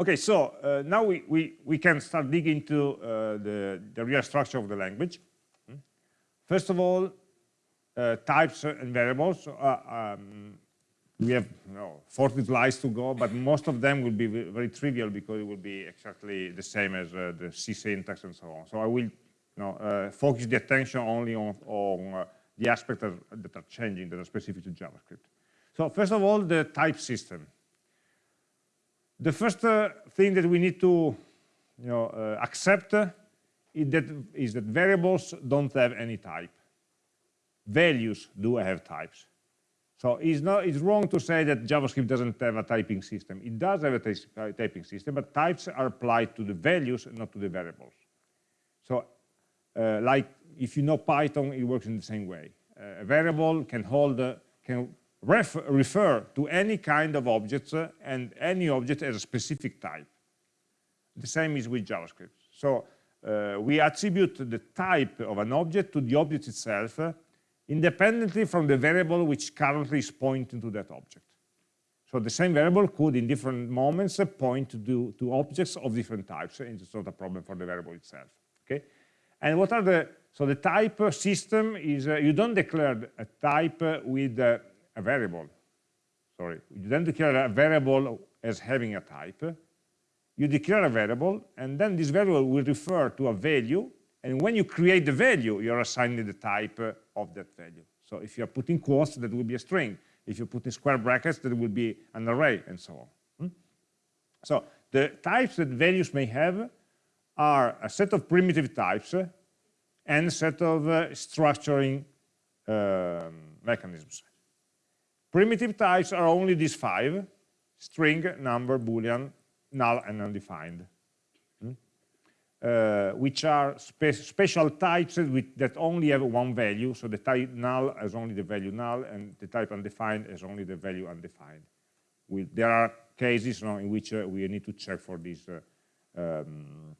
Okay, so uh, now we, we, we can start digging into uh, the, the real structure of the language. Hmm? First of all, uh, types and variables. Uh, um, we have you know, 40 slides to go, but most of them will be very trivial because it will be exactly the same as uh, the C syntax and so on. So I will you know, uh, focus the attention only on, on the aspects that, that are changing, that are specific to JavaScript. So first of all, the type system. The first uh, thing that we need to you know, uh, accept is that, is that variables don't have any type. Values do have types. So it's, not, it's wrong to say that JavaScript doesn't have a typing system. It does have a typing system, but types are applied to the values, not to the variables. So uh, like if you know Python, it works in the same way. Uh, a variable can hold, uh, can ref refer to any kind of objects uh, and any object as a specific type. The same is with JavaScript. So uh, we attribute the type of an object to the object itself uh, independently from the variable which currently is pointing to that object. So the same variable could, in different moments, uh, point to, to objects of different types, and it's not a problem for the variable itself. Okay, and what are the so the type system is uh, you don't declare a type with uh, a variable. Sorry, you then declare a variable as having a type. You declare a variable, and then this variable will refer to a value. And when you create the value, you're assigning the type of that value. So if you're putting quotes, that will be a string. If you put in square brackets, that will be an array, and so on. Hmm? So the types that values may have are a set of primitive types and a set of uh, structuring um, mechanisms. Primitive types are only these five, string, number, boolean, null, and undefined, hmm? uh, which are spe special types with, that only have one value. So the type null has only the value null, and the type undefined has only the value undefined. We, there are cases you know, in which uh, we need to check for these, uh, um,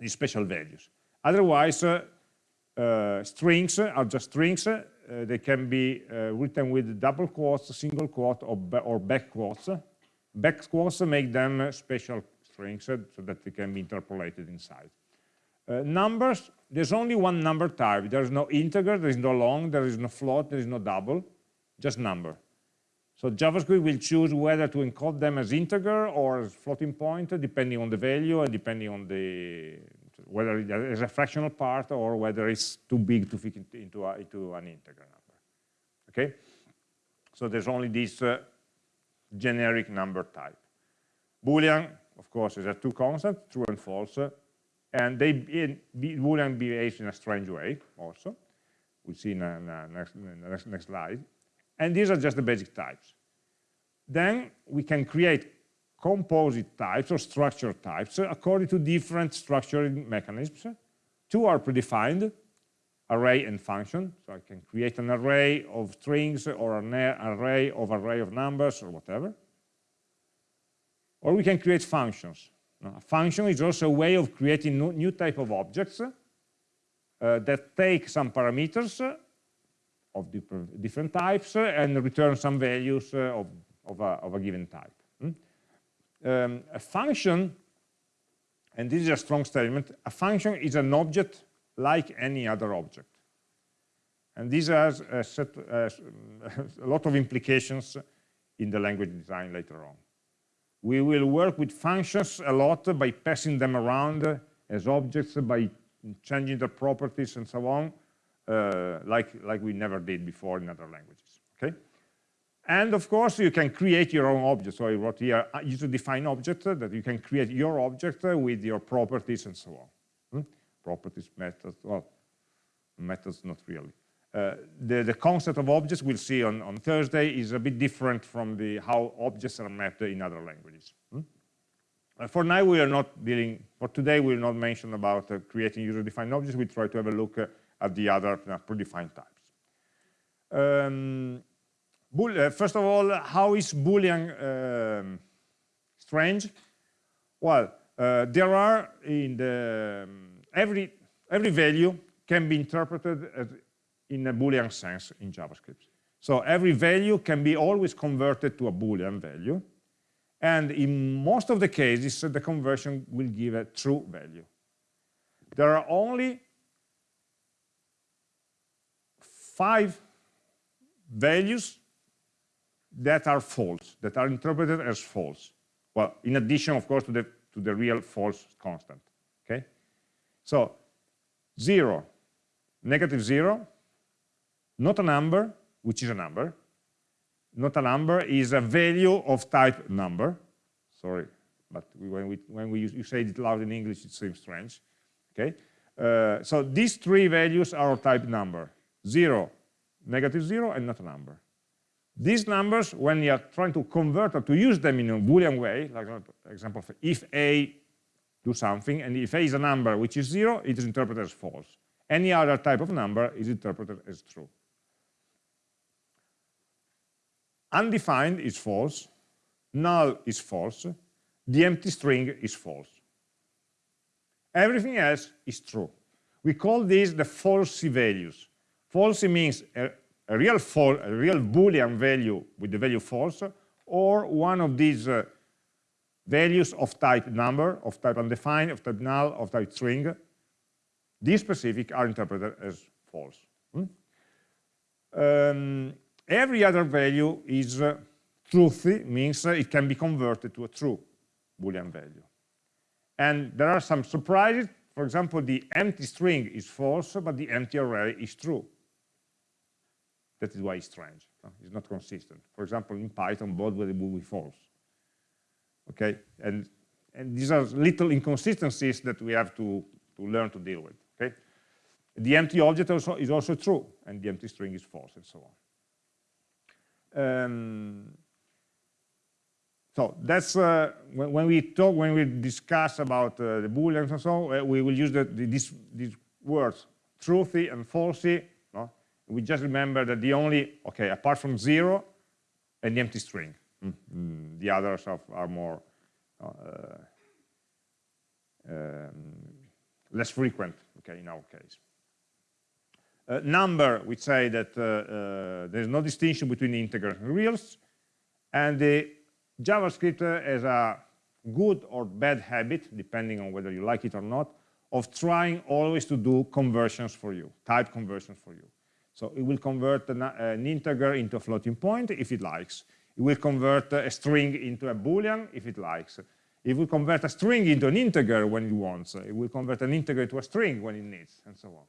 these special values. Otherwise, uh, uh, strings are just strings uh, they can be uh, written with double quotes, single quote, or, or back quotes. Back quotes make them special strings so that they can be interpolated inside. Uh, numbers, there's only one number type. There is no integer, there is no long, there is no float, there is no double, just number. So JavaScript will choose whether to encode them as integer or as floating point, depending on the value and depending on the whether it is a fractional part or whether it's too big to fit into, a, into an integer number. Okay? So there's only this uh, generic number type. Boolean, of course, is a two constant, true and false, uh, and they in, Boolean behaves in a strange way also. We'll see in, a next, the next, next slide. And these are just the basic types. Then we can create composite types or structure types according to different structuring mechanisms. Two are predefined, array and function. So I can create an array of strings or an array of array of numbers or whatever. Or we can create functions. a function is also a way of creating new type of objects uh, that take some parameters uh, of different types uh, and return some values uh, of, of, a, of a given type um, a function, and this is a strong statement, a function is an object like any other object. And this has a, set, uh, a lot of implications in the language design later on. We will work with functions a lot by passing them around as objects, by changing their properties and so on, uh, like, like we never did before in other languages. And of course, you can create your own object. So I wrote here uh, user-defined object uh, that you can create your object uh, with your properties and so on. Hmm? Properties, methods, well, methods not really. Uh, the, the concept of objects we'll see on, on Thursday is a bit different from the how objects are mapped in other languages. Hmm? Uh, for now, we are not dealing, for today, we will not mention about uh, creating user-defined objects. We try to have a look at the other predefined types. Um, uh, first of all, how is Boolean um, strange? Well, uh, there are in the um, every every value can be interpreted as, in a Boolean sense in JavaScript. So every value can be always converted to a Boolean value, And in most of the cases, the conversion will give a true value. There are only five values that are false, that are interpreted as false. Well, in addition, of course, to the, to the real false constant, okay? So, zero, negative zero, not a number, which is a number, not a number is a value of type number. Sorry, but when we when we use, you say it loud in English, it seems strange. Okay, uh, so these three values are of type number: zero, negative zero, and not a number. These numbers, when you are trying to convert or to use them in a Boolean way, like for example, if a do something, and if a is a number which is zero, it is interpreted as false. Any other type of number is interpreted as true. undefined is false, null is false, the empty string is false. Everything else is true. We call these the falsy values. Falsy means a, a real false, a real Boolean value with the value false, or one of these uh, values of type number, of type undefined, of type null, of type string. These specific are interpreted as false. Hmm? Um, Every other value is uh, truthy, means uh, it can be converted to a true Boolean value. And there are some surprises. For example, the empty string is false, but the empty array is true. That is why it's strange. It's not consistent. For example, in Python, both will be false. Okay, and and these are little inconsistencies that we have to to learn to deal with. Okay, the empty object also is also true, and the empty string is false, and so on. Um, so that's uh, when, when, we talk, when we discuss about uh, the booleans and so on, uh, we will use the, the, these, these words, truthy and falsy. We just remember that the only, okay, apart from zero and the empty string, mm -hmm. the others are, more uh, um, less frequent, okay, in our case. Uh, number, we say that uh, uh, there's no distinction between integers and reals, and the JavaScript has a good or bad habit, depending on whether you like it or not, of trying always to do conversions for you, type conversions for you. So it will convert an, an integer into a floating point if it likes. It will convert a string into a boolean if it likes. It will convert a string into an integer when it wants. It will convert an integer into a string when it needs, and so on.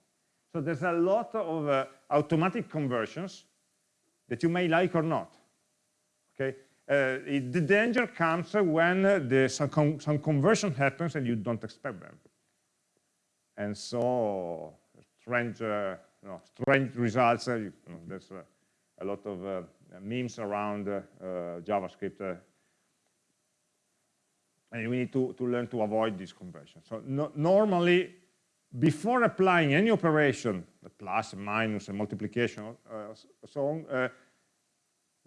So there's a lot of uh, automatic conversions that you may like or not. Okay, uh, it, the danger comes when uh, the, some, con some conversion happens and you don't expect them. And so strange, uh, no, strange results. Uh, you know, there's uh, a lot of memes around JavaScript and we need to, to learn to avoid these conversions. So no, normally, before applying any operation, a plus, a minus, a multiplication, uh, so on, uh,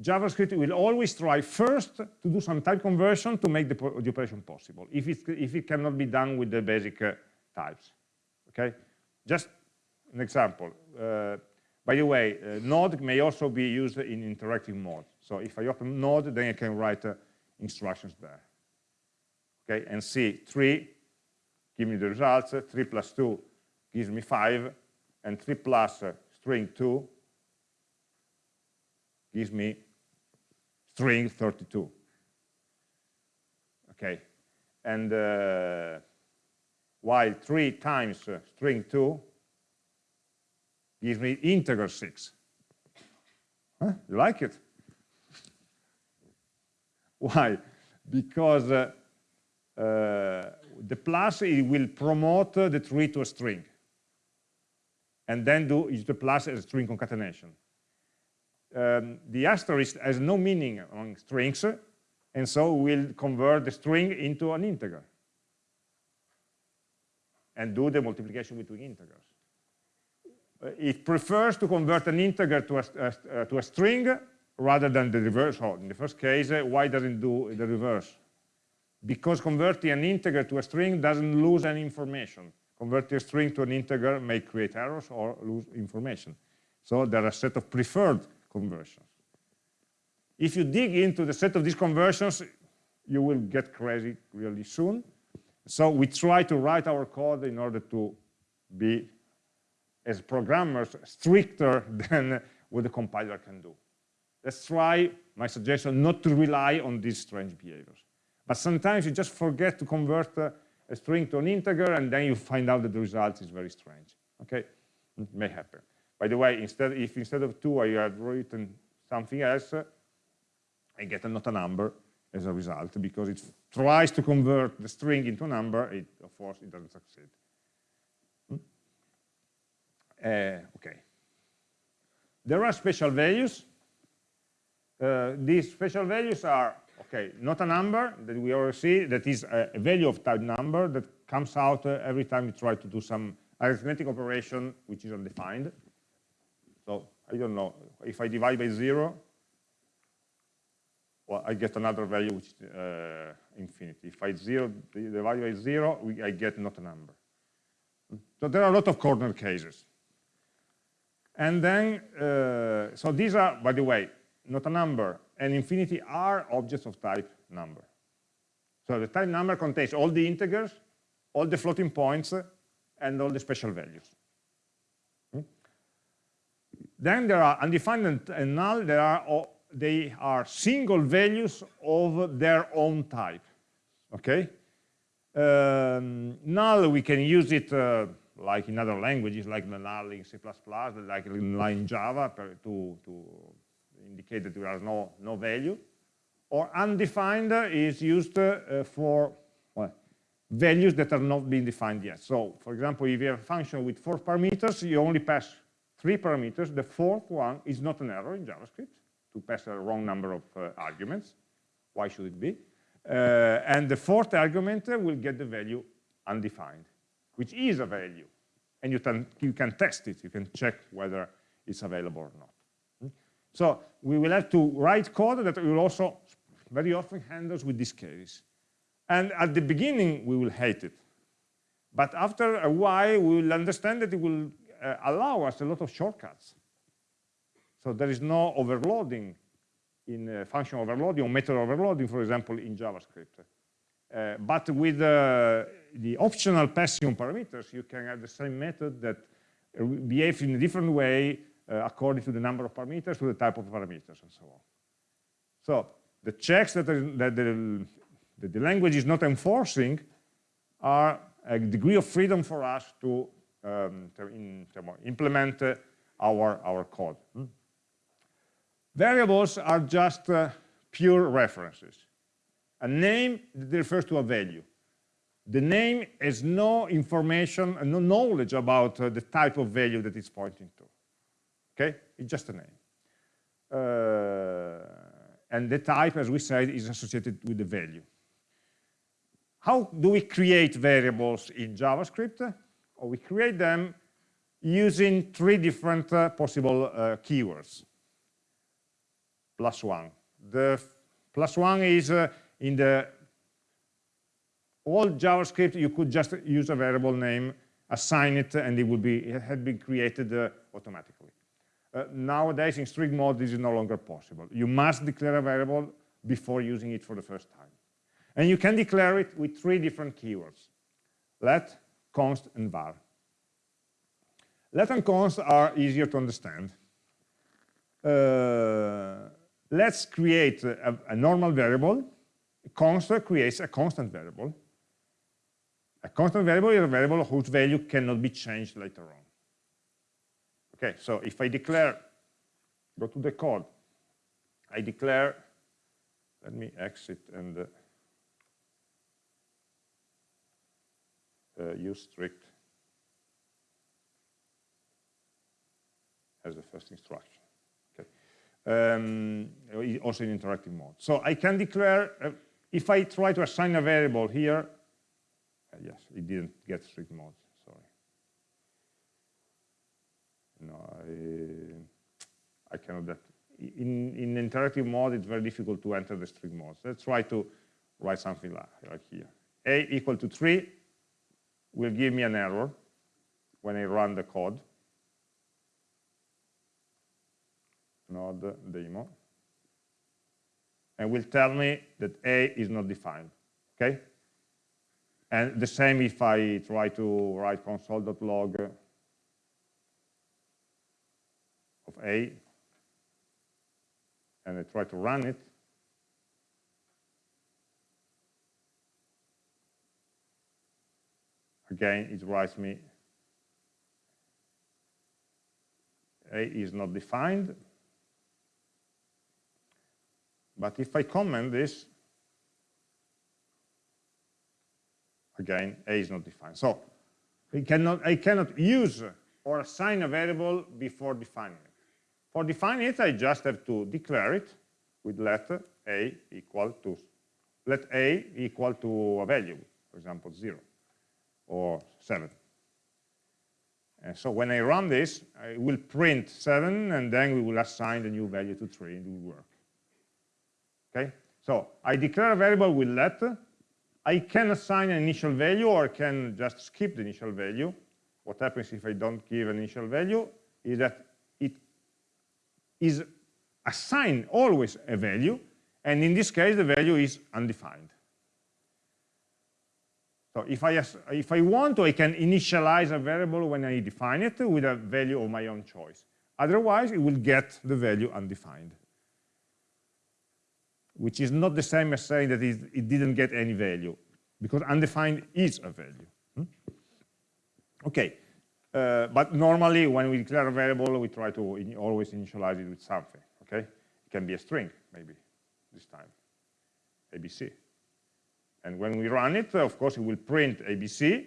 JavaScript will always try first to do some type conversion to make the, the operation possible, if it, if it cannot be done with the basic uh, types. Okay, just an example. Uh, by the way, uh, Node may also be used in interactive mode. So if I open Node, then I can write uh, instructions there. Okay, and see three give me the results. 3 plus 2 gives me 5, and 3 plus string 2 gives me string 32. Okay, and uh, while 3 times string 2 gives me integer 6. Huh? You like it? Why? Because uh, uh, the plus it will promote the tree to a string and then do use the plus as a string concatenation. Um, the asterisk has no meaning on strings and so will convert the string into an integer and do the multiplication between integers. Uh, it prefers to convert an integer to a, uh, to a string rather than the reverse. Oh, in the first case, uh, why doesn't it do the reverse? because converting an integer to a string doesn't lose any information. Converting a string to an integer may create errors or lose information. So there are a set of preferred conversions. If you dig into the set of these conversions, you will get crazy really soon. So we try to write our code in order to be, as programmers, stricter than what the compiler can do. That's why my suggestion, not to rely on these strange behaviors. But sometimes you just forget to convert uh, a string to an integer, and then you find out that the result is very strange. Okay, it may happen. By the way, instead, if instead of two I had written something else, I get a, not a number as a result, because it tries to convert the string into a number, it, of course it doesn't succeed. Uh, okay. There are special values. Uh, these special values are, okay, not a number that we already see, that is a, a value of type number that comes out uh, every time you try to do some arithmetic operation which is undefined. So I don't know, if I divide by zero, well, I get another value which is uh, infinity. If I zero, divide by zero, we, I get not a number. So there are a lot of corner cases. And then, uh, so these are, by the way, not a number and infinity are objects of type number. So the type number contains all the integers, all the floating points, and all the special values. Hmm? Then there are undefined and null, there are, they are single values of their own type, okay? Um, null, we can use it uh, like in other languages, like null in C++, like in Java to, to indicate that there are no, no value. Or undefined is used uh, for well, values that are not being defined yet. So, for example, if you have a function with four parameters, you only pass three parameters. The fourth one is not an error in JavaScript to pass a wrong number of uh, arguments. Why should it be? Uh, and the fourth argument will get the value undefined, which is a value. And you can, you can test it. You can check whether it's available or not. So we will have to write code that will also very often handles with this case. And at the beginning, we will hate it. But after a while, we will understand that it will uh, allow us a lot of shortcuts. So there is no overloading in uh, function overloading or method overloading, for example, in JavaScript. Uh, but with uh, the optional passing parameters, you can have the same method that behaves in a different way uh, according to the number of parameters, to the type of parameters, and so on. So the checks that, are, that, the, that the language is not enforcing are a degree of freedom for us to, um, to in, implement uh, our, our code. Hmm? Variables are just uh, pure references. A name refers to a value. The name has no information, and no knowledge about uh, the type of value that it's pointing to. Okay, it's just a name. Uh, and the type, as we said, is associated with the value. How do we create variables in JavaScript? Or we create them using three different uh, possible uh, keywords. Plus one. The plus one is uh, in the old JavaScript, you could just use a variable name, assign it, and it would be it had been created uh, automatically. Uh, nowadays, in strict mode, this is no longer possible. You must declare a variable before using it for the first time. And you can declare it with three different keywords, let, const, and var. Let and const are easier to understand. Uh, let's create a, a, normal variable. Const creates a constant variable. A constant variable is a variable whose value cannot be changed later on. Okay, so if I declare, go to the code, I declare, let me exit and uh, uh, use strict as the first instruction. Okay. Um, also in interactive mode. So I can declare, uh, if I try to assign a variable here, uh, yes, it didn't get strict mode. Sorry. No, I, I cannot that. In, in interactive mode, it's very difficult to enter the strict mode. So let's try to write something like, like here. A equal to 3 will give me an error when I run the code. Node demo. and will tell me that a is not defined, okay? And the same if I try to write console.log of a, and I try to run it, again, it writes me a is not defined. But if I comment this, again, a is not defined. So I cannot, I cannot use or assign a variable before defining it. For defining it, I just have to declare it with let a equal to let a equal to a value, for example, 0 or 7. And so when I run this, I will print 7, and then we will assign the new value to 3, and it will work. Okay? So I declare a variable with let. I can assign an initial value, or I can just skip the initial value. What happens if I don't give an initial value is that it is assigned always a value, and in this case, the value is undefined. So if I, if I want to, I can initialize a variable when I define it with a value of my own choice. Otherwise, it will get the value undefined, which is not the same as saying that it didn't get any value, because undefined is a value. Hmm? Okay, uh, but normally when we declare a variable, we try to in always initialize it with something, okay? It can be a string, maybe, this time, ABC. And when we run it, of course, it will print ABC,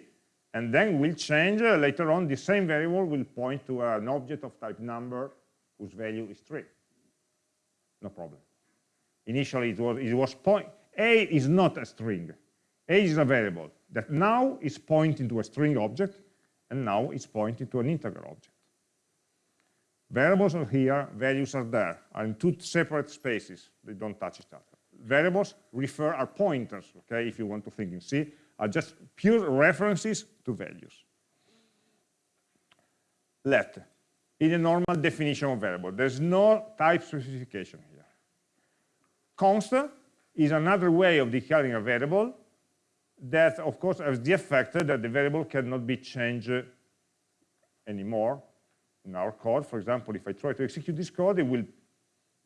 and then we'll change uh, later on the same variable will point to an object of type number whose value is 3. No problem. Initially, it was, it was point, A is not a string. A is a variable that now is pointing to a string object, and now it's pointing to an integer object. Variables are here, values are there, are in two separate spaces. They don't touch each other variables refer are pointers, okay, if you want to think in C, are just pure references to values. Let, in a normal definition of variable, there's no type specification. Const is another way of declaring a variable that, of course, has the effect that the variable cannot be changed anymore in our code. For example, if I try to execute this code, it will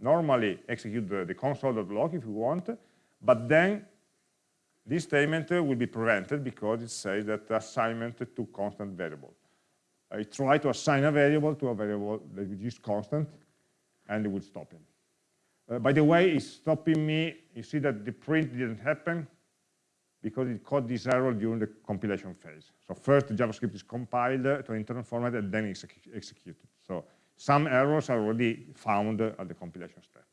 normally execute the, the console.log if we want, but then this statement will be prevented because it says that assignment to constant variable. I try to assign a variable to a variable that is constant, and it will stop him. Uh, by the way, it's stopping me. You see that the print didn't happen because it caught this error during the compilation phase. So first, the JavaScript is compiled to an internal format, and then it's executed. So some errors are already found at the compilation step.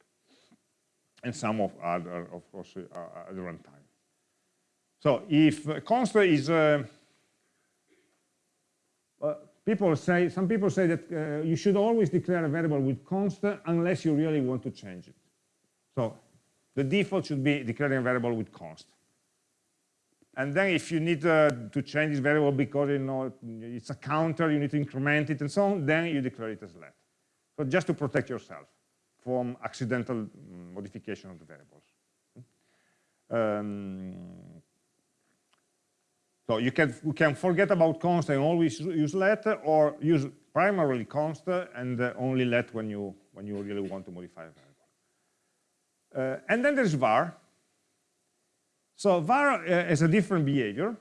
And some of other, of course, uh, at the runtime. So if const is, uh, uh, people say, some people say that uh, you should always declare a variable with const unless you really want to change it. So the default should be declaring a variable with const. And then if you need uh, to change this variable because you know it's a counter, you need to increment it and so on, then you declare it as let. So just to protect yourself from accidental mm, modification of the variables. Um, so you can, you can forget about const and always use let, or use primarily const and uh, only let when you, when you really want to modify a variable. Uh, and then there's var, so var uh, is a different behavior,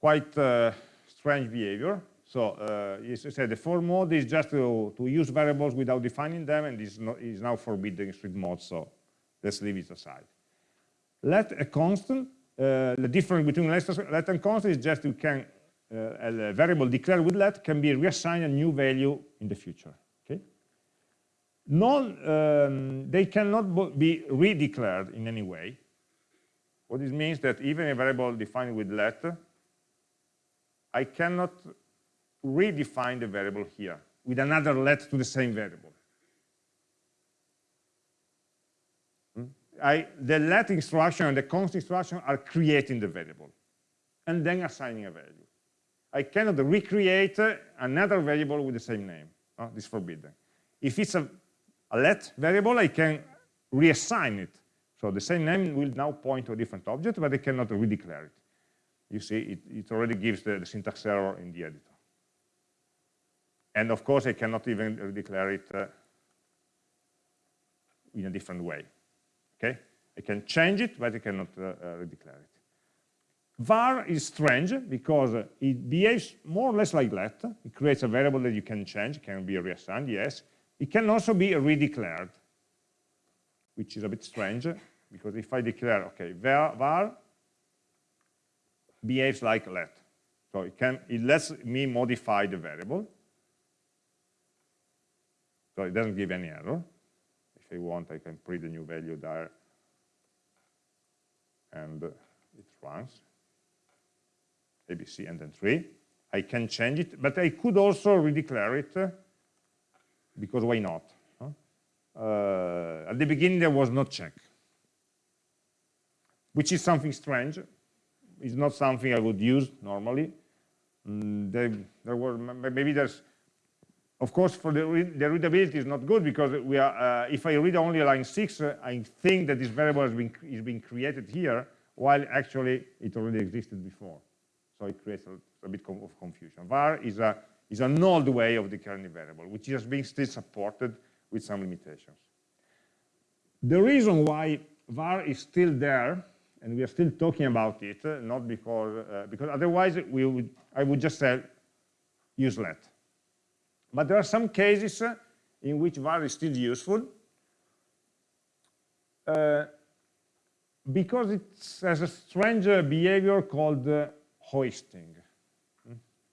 quite uh, strange behavior. So uh, as I said, the for mode is just to, to use variables without defining them, and is, is now forbidden in strict mode, so let's leave it aside. Let a constant, uh, the difference between let, let and constant is just you can, uh, a variable declared with let can be reassigned a new value in the future non, um, they cannot be redeclared in any way. What this means that even a variable defined with let, I cannot redefine the variable here with another let to the same variable. Hmm? I, the let instruction and the const instruction are creating the variable and then assigning a value. I cannot recreate another variable with the same name. Oh, this is forbidden. If it's a a let variable, I can reassign it. So the same name will now point to a different object, but I cannot redeclare it. You see, it, it already gives the, the, syntax error in the editor. And of course, I cannot even redeclare it uh, in a different way. Okay, I can change it, but I cannot uh, uh, redeclare it. var is strange because it behaves more or less like let. It creates a variable that you can change, can be reassigned, yes. It can also be redeclared, which is a bit strange because if I declare, okay, var, var behaves like let. So it, can, it lets me modify the variable. So it doesn't give any error. If I want, I can print a new value there and it runs. ABC and then 3. I can change it, but I could also redeclare it, because why not? Uh, at the beginning, there was no check, which is something strange. It's not something I would use normally. Mm, there, there were maybe there's, of course, for the, the readability is not good because we are. Uh, if I read only line six, uh, I think that this variable has been is being created here, while actually it already existed before so it creates a, a bit of confusion. var is, a, is an old way of declaring a variable, which is being still supported with some limitations. The reason why var is still there, and we are still talking about it, uh, not because, uh, because otherwise we would, I would just say use let. But there are some cases uh, in which var is still useful, uh, because it has a strange behavior called uh, hoisting.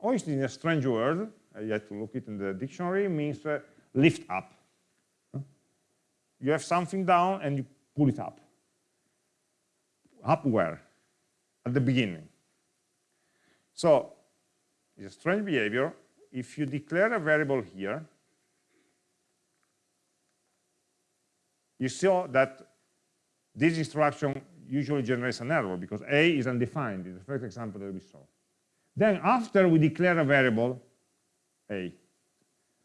Hoisting is a strange word. I had to look it in the dictionary. Means uh, lift up. You have something down and you pull it up. Up where? At the beginning. So it's a strange behavior. If you declare a variable here, you saw that this instruction usually generates an error because a is undefined in the first example that we saw. Then after we declare a variable a,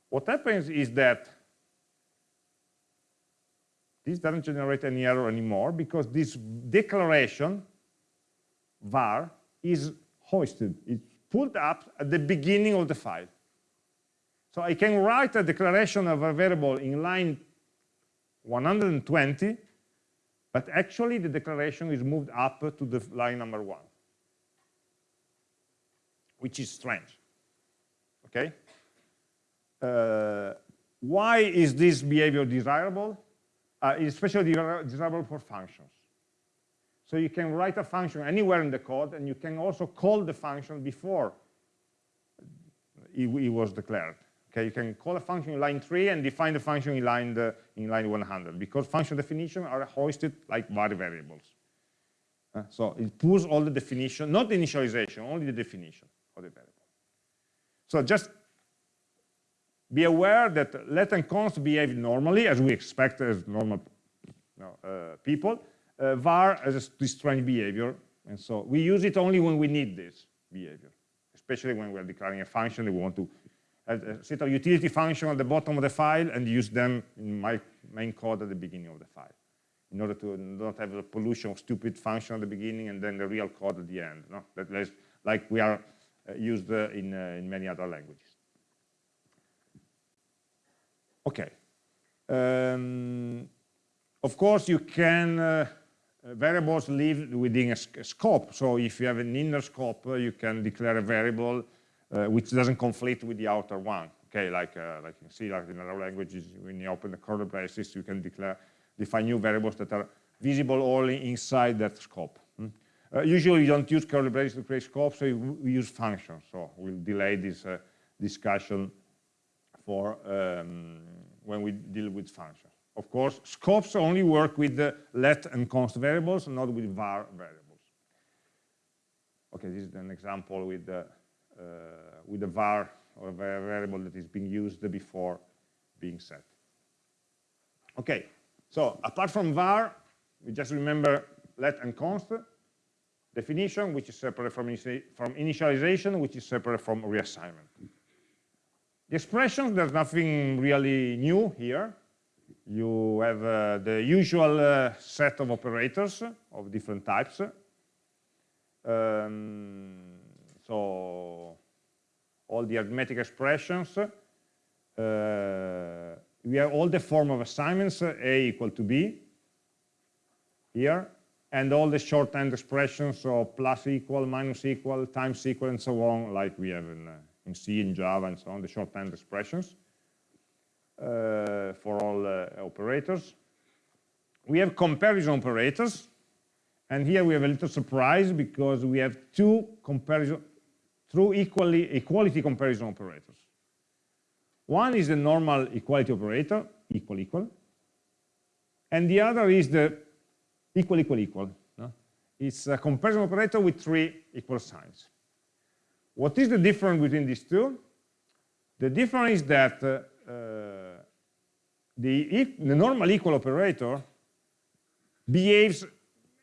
what happens is that this doesn't generate any error anymore because this declaration var is hoisted. It's pulled up at the beginning of the file. So I can write a declaration of a variable in line 120 but actually, the declaration is moved up to the line number one, which is strange. Okay? Uh, why is this behavior desirable? Uh, especially desirable for functions. So you can write a function anywhere in the code, and you can also call the function before it, it was declared. Okay, you can call a function in line 3 and define the function in line, the, in line 100 because function definitions are hoisted like var variables. Uh, so it pulls all the definition, not the initialization, only the definition of the variable. So just be aware that let and const behave normally as we expect as normal you know, uh, people. Uh, var has this strange behavior, and so we use it only when we need this behavior, especially when we're declaring a function that we want to a set of utility function at the bottom of the file and use them in my main code at the beginning of the file in order to not have the pollution of stupid function at the beginning and then the real code at the end. No? That is like we are used uh, in, uh, in many other languages. Okay. Um, of course, you can, uh, variables live within a, scope. So if you have an inner scope, uh, you can declare a variable uh, which doesn't conflict with the outer one. Okay, like uh, like you see, like in other languages, when you open the curly braces, you can declare define new variables that are visible only inside that scope. Uh, usually, you don't use curly braces to create scopes, so we use functions. So we'll delay this uh, discussion for um, when we deal with functions. Of course, scopes only work with the let and const variables, not with var variables. Okay, this is an example with the uh, with a var or a variable that is being used before being set. Okay, so apart from var, we just remember let and const, definition, which is separate from, from initialization, which is separate from reassignment. The expressions, there's nothing really new here. you have uh, the usual uh, set of operators of different types. Um, so all the arithmetic expressions. Uh, we have all the form of assignments, a equal to b, here, and all the shorthand expressions, so plus equal, minus equal, times equal, and so on, like we have in, uh, in C, in Java, and so on, the shorthand expressions uh, for all uh, operators. We have comparison operators, and here we have a little surprise because we have two comparison, true equally, equality comparison operators. One is the normal equality operator, equal, equal, and the other is the equal, equal, equal. No? It's a comparison operator with three equal signs. What is the difference between these two? The difference is that uh, uh, the, the normal equal operator behaves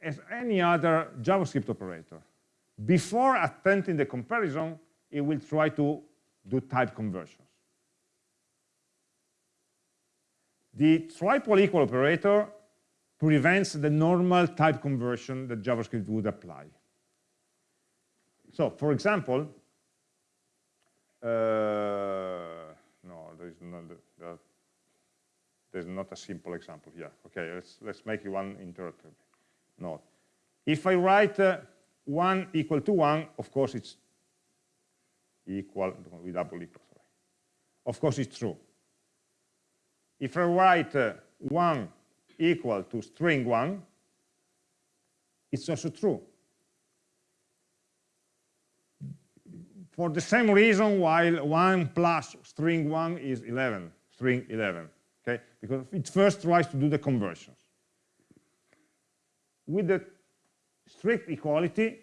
as any other JavaScript operator. Before attempting the comparison, it will try to do type conversions. The triple equal operator prevents the normal type conversion that JavaScript would apply. So, for example, uh, no, there is not, there, there's not a simple example here. Okay, let's let's make one interactive. No, if I write uh, one equal to one, of course it's equal with double equal. Sorry. Of course it's true. If I write uh, one equal to string 1, it's also true. For the same reason while 1 plus string 1 is 11, string 11, okay? Because it first tries to do the conversions. With the strict equality,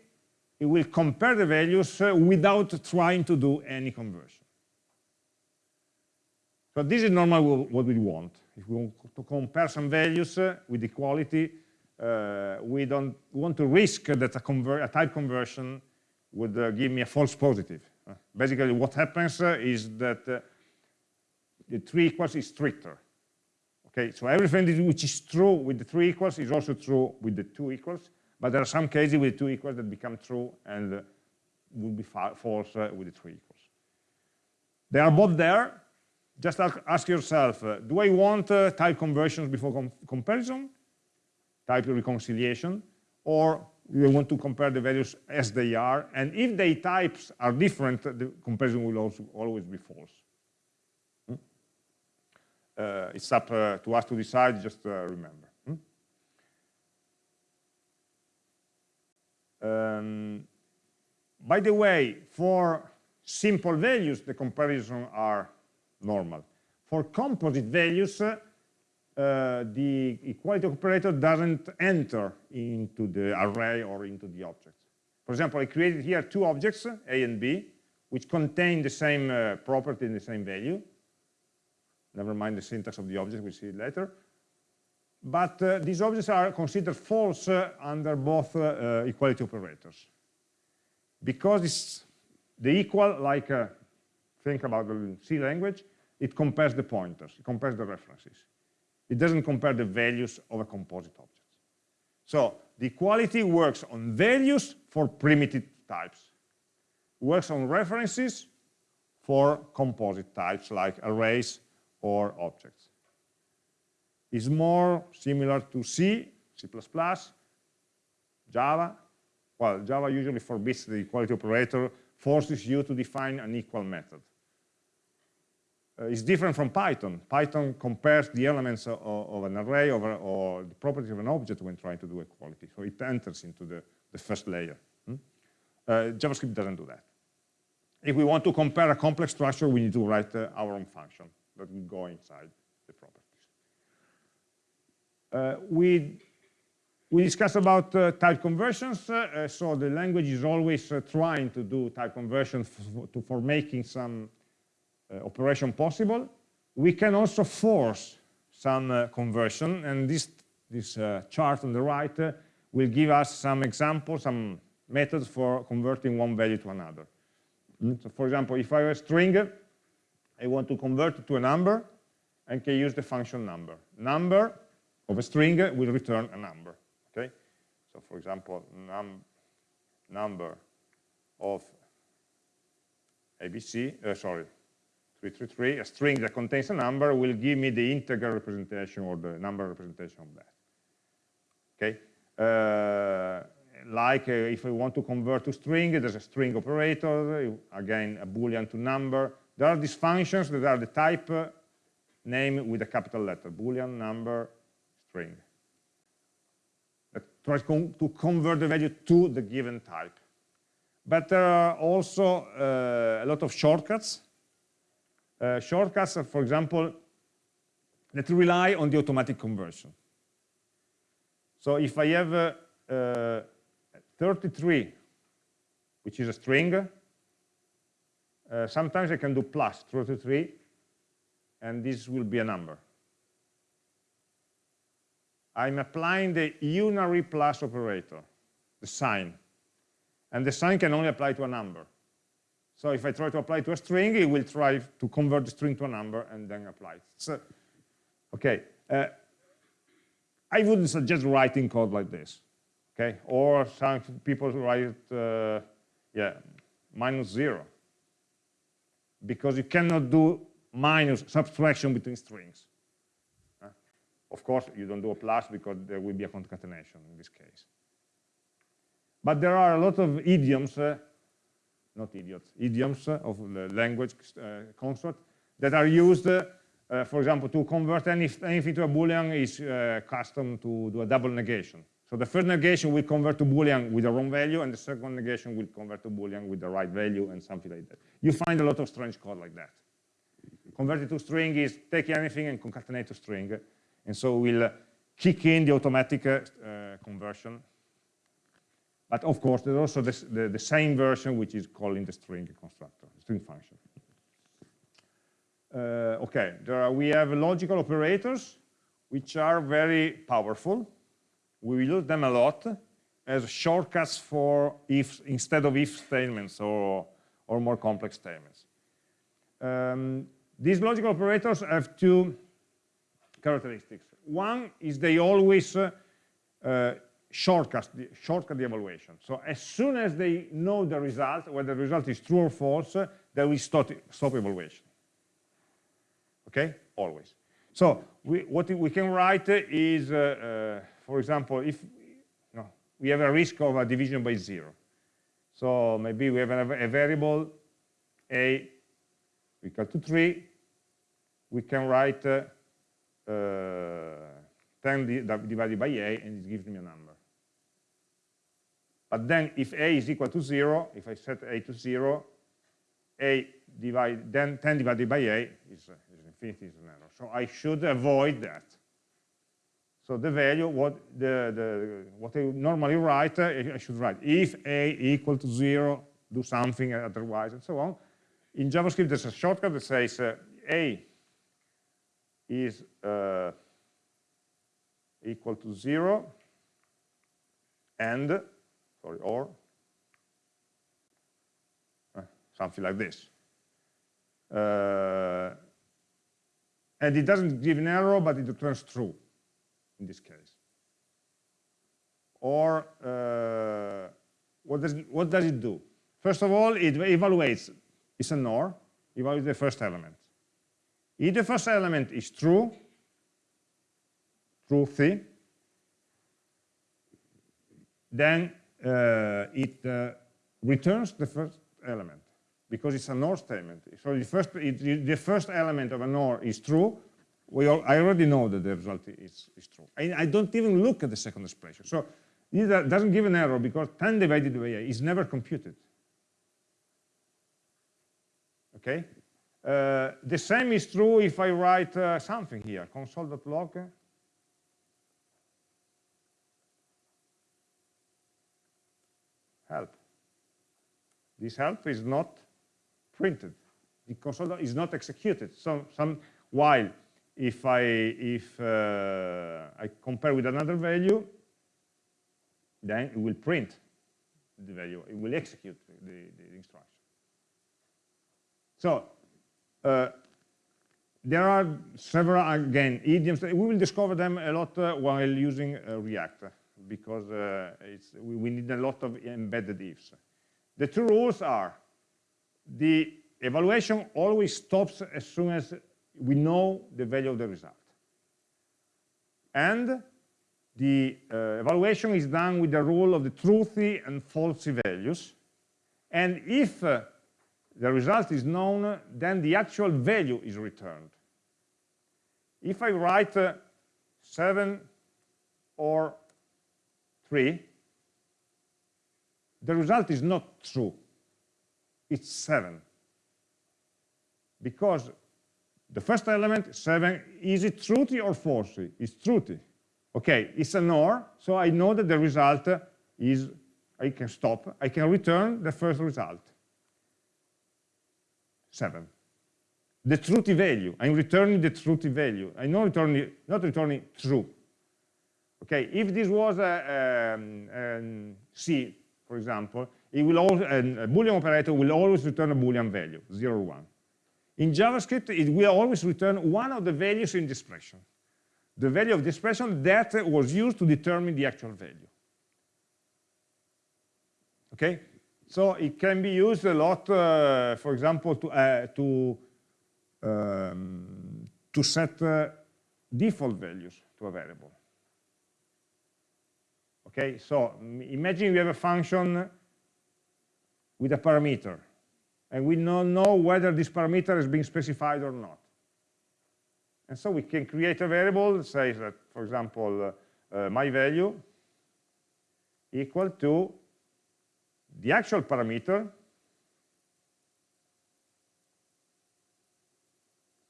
it will compare the values uh, without trying to do any conversion. So this is normally what we want. If we want to compare some values uh, with equality, uh, we don't want to risk that a, a type conversion would uh, give me a false positive. Uh, basically, what happens uh, is that uh, the three equals is stricter. Okay, so everything which is true with the three equals is also true with the two equals, but there are some cases with two equals that become true and would be false with the three equals. They are both there, just ask yourself, uh, do I want uh, type conversions before com comparison, type reconciliation, or do I want to compare the values as they are? And if the types are different, the comparison will also always be false. Hmm? Uh, it's up uh, to us to decide, just uh, remember. Hmm? Um, by the way, for simple values, the comparisons are normal. For composite values, uh, the equality operator doesn't enter into the array or into the objects. For example, I created here two objects, A and B, which contain the same uh, property and the same value. Never mind the syntax of the object, we'll see it later. But uh, these objects are considered false uh, under both uh, uh, equality operators. Because it's the equal, like think about the C language, it compares the pointers, it compares the references. It doesn't compare the values of a composite object. So the equality works on values for primitive types, works on references for composite types like arrays or objects. It's more similar to C, C++, Java. Well, Java usually forbids the equality operator, forces you to define an equal method uh, is different from Python. Python compares the elements of, of an array or, or, the properties of an object when trying to do equality. So it enters into the, the first layer. Hmm? Uh, JavaScript doesn't do that. If we want to compare a complex structure, we need to write uh, our own function that will go inside the properties. Uh, we, we discussed about uh, type conversions. Uh, so the language is always trying to do type conversions to, for making some operation possible. We can also force some uh, conversion, and this, this uh, chart on the right will give us some examples, some methods for converting one value to another. Mm, so for example, if I have a string, I want to convert it to a number, and can use the function number. Number of a string will return a number. Okay, so for example, num number of ABC, uh, sorry, 333, a string that contains a number will give me the integer representation or the number representation of that. Okay, uh, like uh, if I want to convert to string, there's a string operator, again a boolean to number. There are these functions that are the type uh, name with a capital letter, boolean, number, string. That tries to convert the value to the given type. But there are also uh, a lot of shortcuts. Uh, shortcuts, for example, that rely on the automatic conversion. So if I have uh, uh 33, which is a string, uh, sometimes I can do plus 33, and this will be a number. I'm applying the unary plus operator, the sign. And the sign can only apply to a number. So if I try to apply to a string, it will try to convert the string to a number and then apply it. So, okay. Uh, I wouldn't suggest writing code like this. Okay. Or some people write, uh, yeah, minus zero. Because you cannot do minus subtraction between strings. Uh, of course, you don't do a plus because there will be a concatenation in this case. But there are a lot of idioms, uh, not idiots, idioms uh, of the language uh, construct that are used, uh, for example, to convert any, anything to a Boolean is uh, custom to do a double negation. So the first negation will convert to Boolean with the wrong value, and the second negation will convert to Boolean with the right value, and something like that. You find a lot of strange code like that. Convert it to string is take anything and concatenate to string, and so we'll kick in the automatic uh, conversion but of course, there's also this, the, the same version which is calling the string constructor, string function. Uh, okay, are, we have logical operators which are very powerful. We use them a lot as shortcuts for if instead of if statements or, or more complex statements. Um, these logical operators have two characteristics. One is they always uh, uh, shortcut the, shortcut the evaluation. So as soon as they know the result, whether the result is true or false, they will stop, stop evaluation. Okay, always. So we, what we can write is, uh, uh, for example, if no, we have a risk of a division by zero. So maybe we have a, a variable a equal to 3. We can write uh, uh 10 divided by a, and it gives me a number. But then if a is equal to 0, if I set a to 0, a divide, then 10 divided by a is, is infinity, is an error. So I should avoid that. So the value, what, the, the, what I normally write, I should write if a equal to 0, do something otherwise, and so on. In JavaScript, there's a shortcut that says uh, a is uh, equal to 0 and sorry, or uh, something like this. Uh, and it doesn't give an error, but it returns true in this case. Or uh, what, does, what does it do? First of all, it evaluates, it's an OR, evaluates the first element. If the first element is true, truthy, then it uh, returns the first element because it's an OR statement. So the first, it, the first element of an OR is true. We all, I already know that the result is, is true. I, I, don't even look at the second expression. So it doesn't give an error because 10 divided by a is never computed. Okay? Uh, the same is true if I write uh, something here, console.log help. This help is not printed. The console is not executed. So some while if I if uh, I compare with another value, then it will print the value. It will execute the, the instruction. So uh, there are several, again, idioms. We will discover them a lot uh, while using uh, React because uh, we, we, need a lot of embedded ifs. The two rules are the evaluation always stops as soon as we know the value of the result. And the uh, evaluation is done with the rule of the truthy and falsy values. And if uh, the result is known, then the actual value is returned. If I write uh, 7 or 3, the result is not true. It's 7. Because the first element, 7, is it truthy or falsy? It's truthy. Okay, it's an OR, so I know that the result is, I can stop, I can return the first result. 7. The truthy value, I'm returning the truthy value. I'm not returning, not returning true. Okay, if this was a, um, C, for example, it will always, a Boolean operator will always return a Boolean value, 0 or 1. In JavaScript, it will always return one of the values in the expression. The value of the expression that was used to determine the actual value. Okay? So it can be used a lot, uh, for example, to, uh, to, um, to set uh, default values to a variable. Okay, so imagine we have a function with a parameter and we don't know whether this parameter is being specified or not. And so we can create a variable that says that, for example, uh, uh, my value equal to the actual parameter,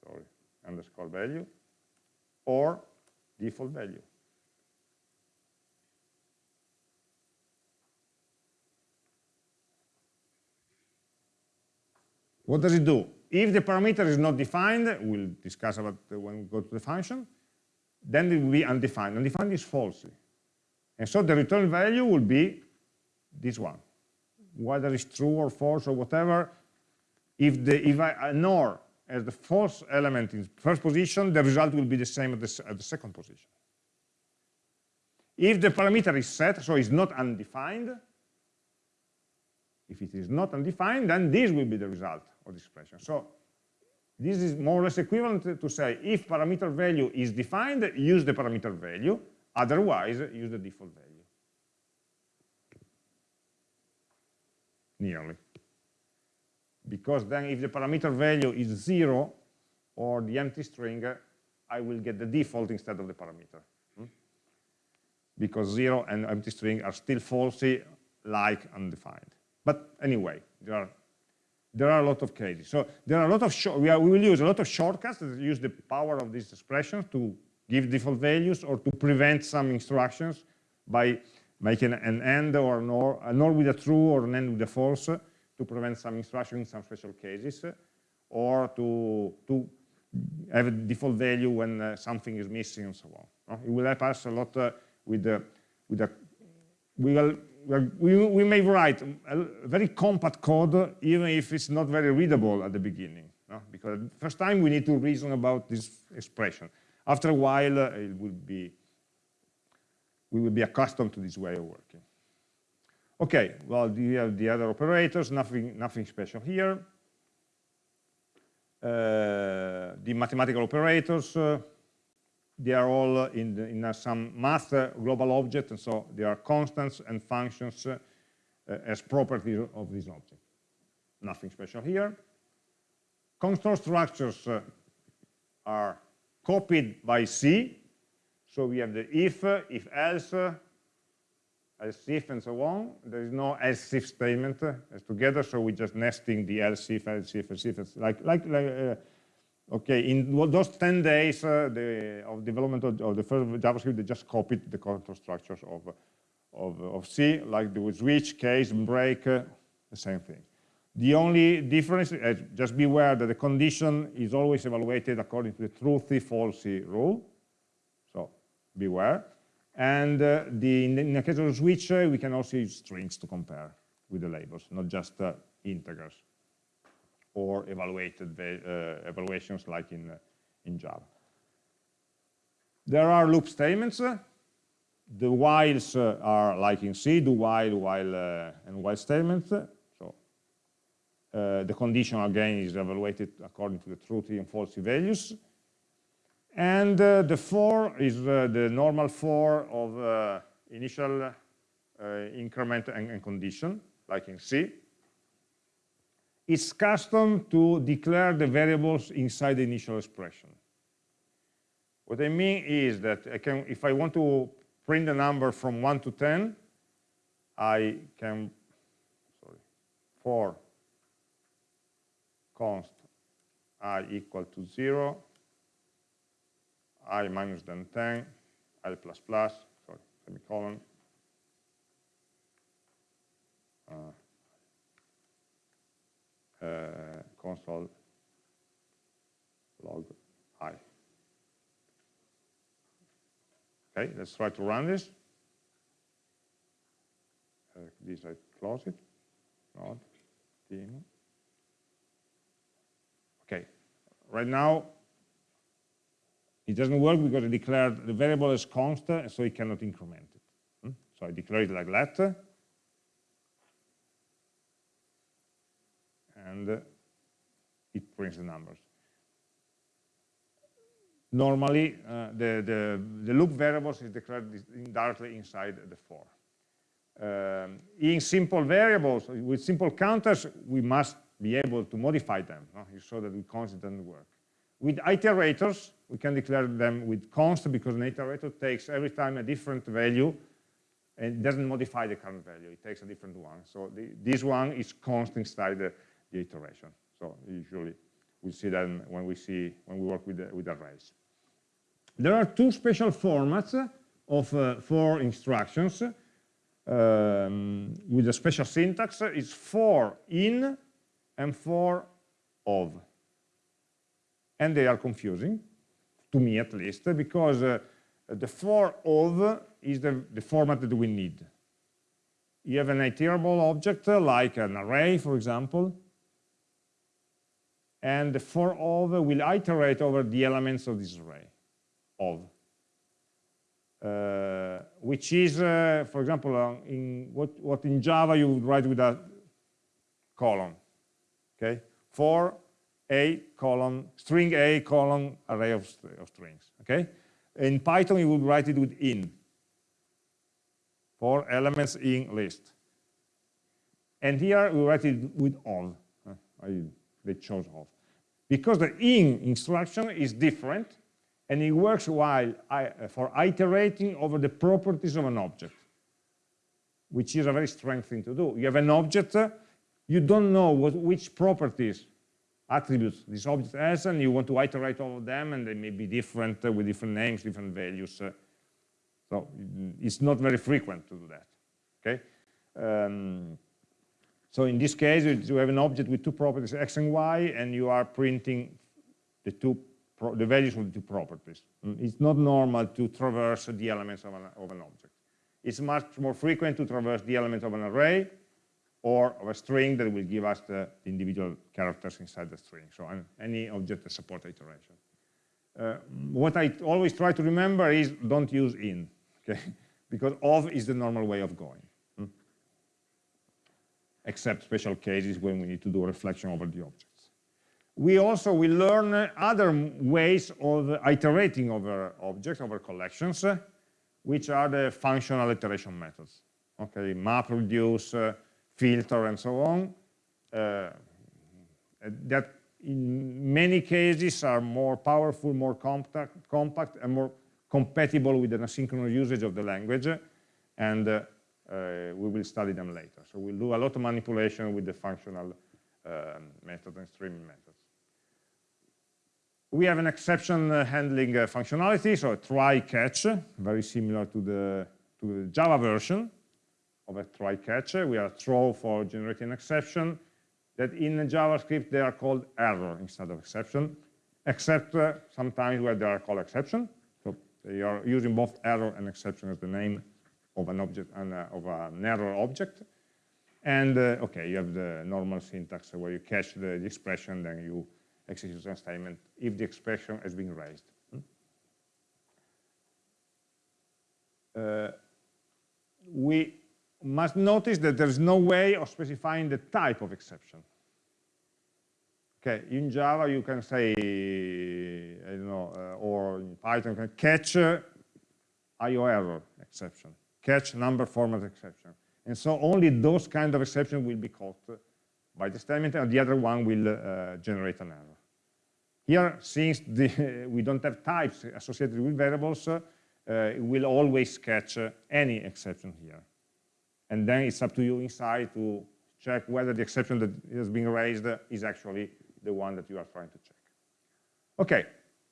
sorry, underscore value, or default value. What does it do? If the parameter is not defined, we'll discuss about when we go to the function, then it will be undefined. Undefined is false. And so the return value will be this one. Whether it's true or false or whatever, if, the, if I ignore as the false element in first position, the result will be the same at the, at the second position. If the parameter is set, so it's not undefined, if it is not undefined, then this will be the result expression. So this is more or less equivalent to say if parameter value is defined, use the parameter value, otherwise use the default value. Nearly. Because then if the parameter value is zero or the empty string, I will get the default instead of the parameter. Hmm? Because zero and empty string are still falsy like undefined. But anyway, there are there are a lot of cases. So there are a lot of, we, are, we will use a lot of shortcuts that use the power of these expressions to give default values or to prevent some instructions by making an AND or an OR, an OR with a true or an AND with a false to prevent some instruction in some special cases or to, to have a default value when uh, something is missing and so on. Uh, it will help us a lot uh, with the, with the, we will we, we may write a very compact code even if it's not very readable at the beginning. No? Because first time we need to reason about this expression. After a while, uh, it will be, we will be accustomed to this way of working. Okay, well, we have the other operators, nothing, nothing special here. Uh, the mathematical operators, uh, they are all in, the, in some math uh, global object, and so they are constants and functions uh, as properties of this object. Nothing special here. Control structures uh, are copied by C. So we have the if, if else, else if, and so on. There is no else if statement as together, so we're just nesting the else if, else if, else if, like, like, like uh, Okay, in those 10 days uh, the, of development of, of, the first JavaScript, they just copied the control structures of, of, of C, like the switch, case, break, uh, the same thing. The only difference, uh, just beware that the condition is always evaluated according to the truthy, falsy rule. So beware. And uh, the, in, the, in, the, case of switch, uh, we can also use strings to compare with the labels, not just uh, integers or evaluated uh, evaluations like in, in Java. There are loop statements. The whiles uh, are like in C, do while, while, uh, and while statements. So uh, the condition again is evaluated according to the true and false values. And uh, the for is uh, the normal for of uh, initial increment and, and condition, like in C it's custom to declare the variables inside the initial expression. What I mean is that I can, if I want to print the number from 1 to 10, I can, sorry, for const i equal to 0, i minus than 10, i plus plus, sorry, semicolon, uh, console log i. Okay, let's try to run this. Uh, this I close it. Not team. Okay, right now it doesn't work because I declared the variable as constant, so it cannot increment it. Hmm? So I declare it like that. And it prints the numbers. Normally, uh, the, the, the, loop variables is declared directly inside the for. Um, in simple variables, with simple counters, we must be able to modify them no? so that the const doesn't work. With iterators, we can declare them with const because an iterator takes every time a different value and doesn't modify the current value. It takes a different one. So the, this one is const inside the, the iteration. So usually we see that when we see when we work with the, with arrays. There are two special formats of uh, for instructions um, with a special syntax. It's for in and for of. And they are confusing, to me at least, because uh, the for of is the, the format that we need. You have an iterable object like an array, for example, and the for of will iterate over the elements of this array of uh, which is uh, for example uh, in what, what in java you would write with a colon okay? For a colon string a colon array of, of strings okay? In python you would write it with in for elements in list. And here we write it with I, they chose off. Because the in instruction is different, and it works while I, for iterating over the properties of an object, which is a very strange thing to do. You have an object, you don't know what, which properties, attributes this object has, and you want to iterate over them, and they may be different uh, with different names, different values. Uh, so it's not very frequent to do that. Okay. Um, so in this case, you have an object with two properties, x and y, and you are printing the two the values of the two properties. Mm, it's not normal to traverse the elements of an, of an object. It's much more frequent to traverse the elements of an array or of a string that will give us the individual characters inside the string. So any object that supports iteration. Uh, what I always try to remember is don't use in, okay? because of is the normal way of going except special cases when we need to do reflection over the objects. We also will learn other ways of iterating over objects, over collections, which are the functional iteration methods. Okay, map, reduce, uh, filter, and so on. Uh, that in many cases are more powerful, more compact, compact and more compatible with an asynchronous usage of the language. And uh, we will study them later. So we'll do a lot of manipulation with the functional um, method and streaming methods. We have an exception uh, handling uh, functionality, so a try catch, very similar to the, to the Java version of a try catch. We have a throw for generating an exception that in JavaScript they are called error instead of exception, except uh, sometimes where they are called exception. So they are using both error and exception as the name of an object and uh, of an error object. And uh, okay, you have the normal syntax where you catch the, the, expression, then you execution statement if the expression has been raised. Uh, we must notice that there's no way of specifying the type of exception. Okay, in Java you can say, I don't know, uh, or in Python can catch uh, IO error exception, catch number format exception. And so only those kind of exceptions will be caught by the statement and the other one will uh, generate an error. Here, since the, we don't have types associated with variables, uh, it will always catch uh, any exception here. And then it's up to you inside to check whether the exception that has been raised is actually the one that you are trying to check. Okay,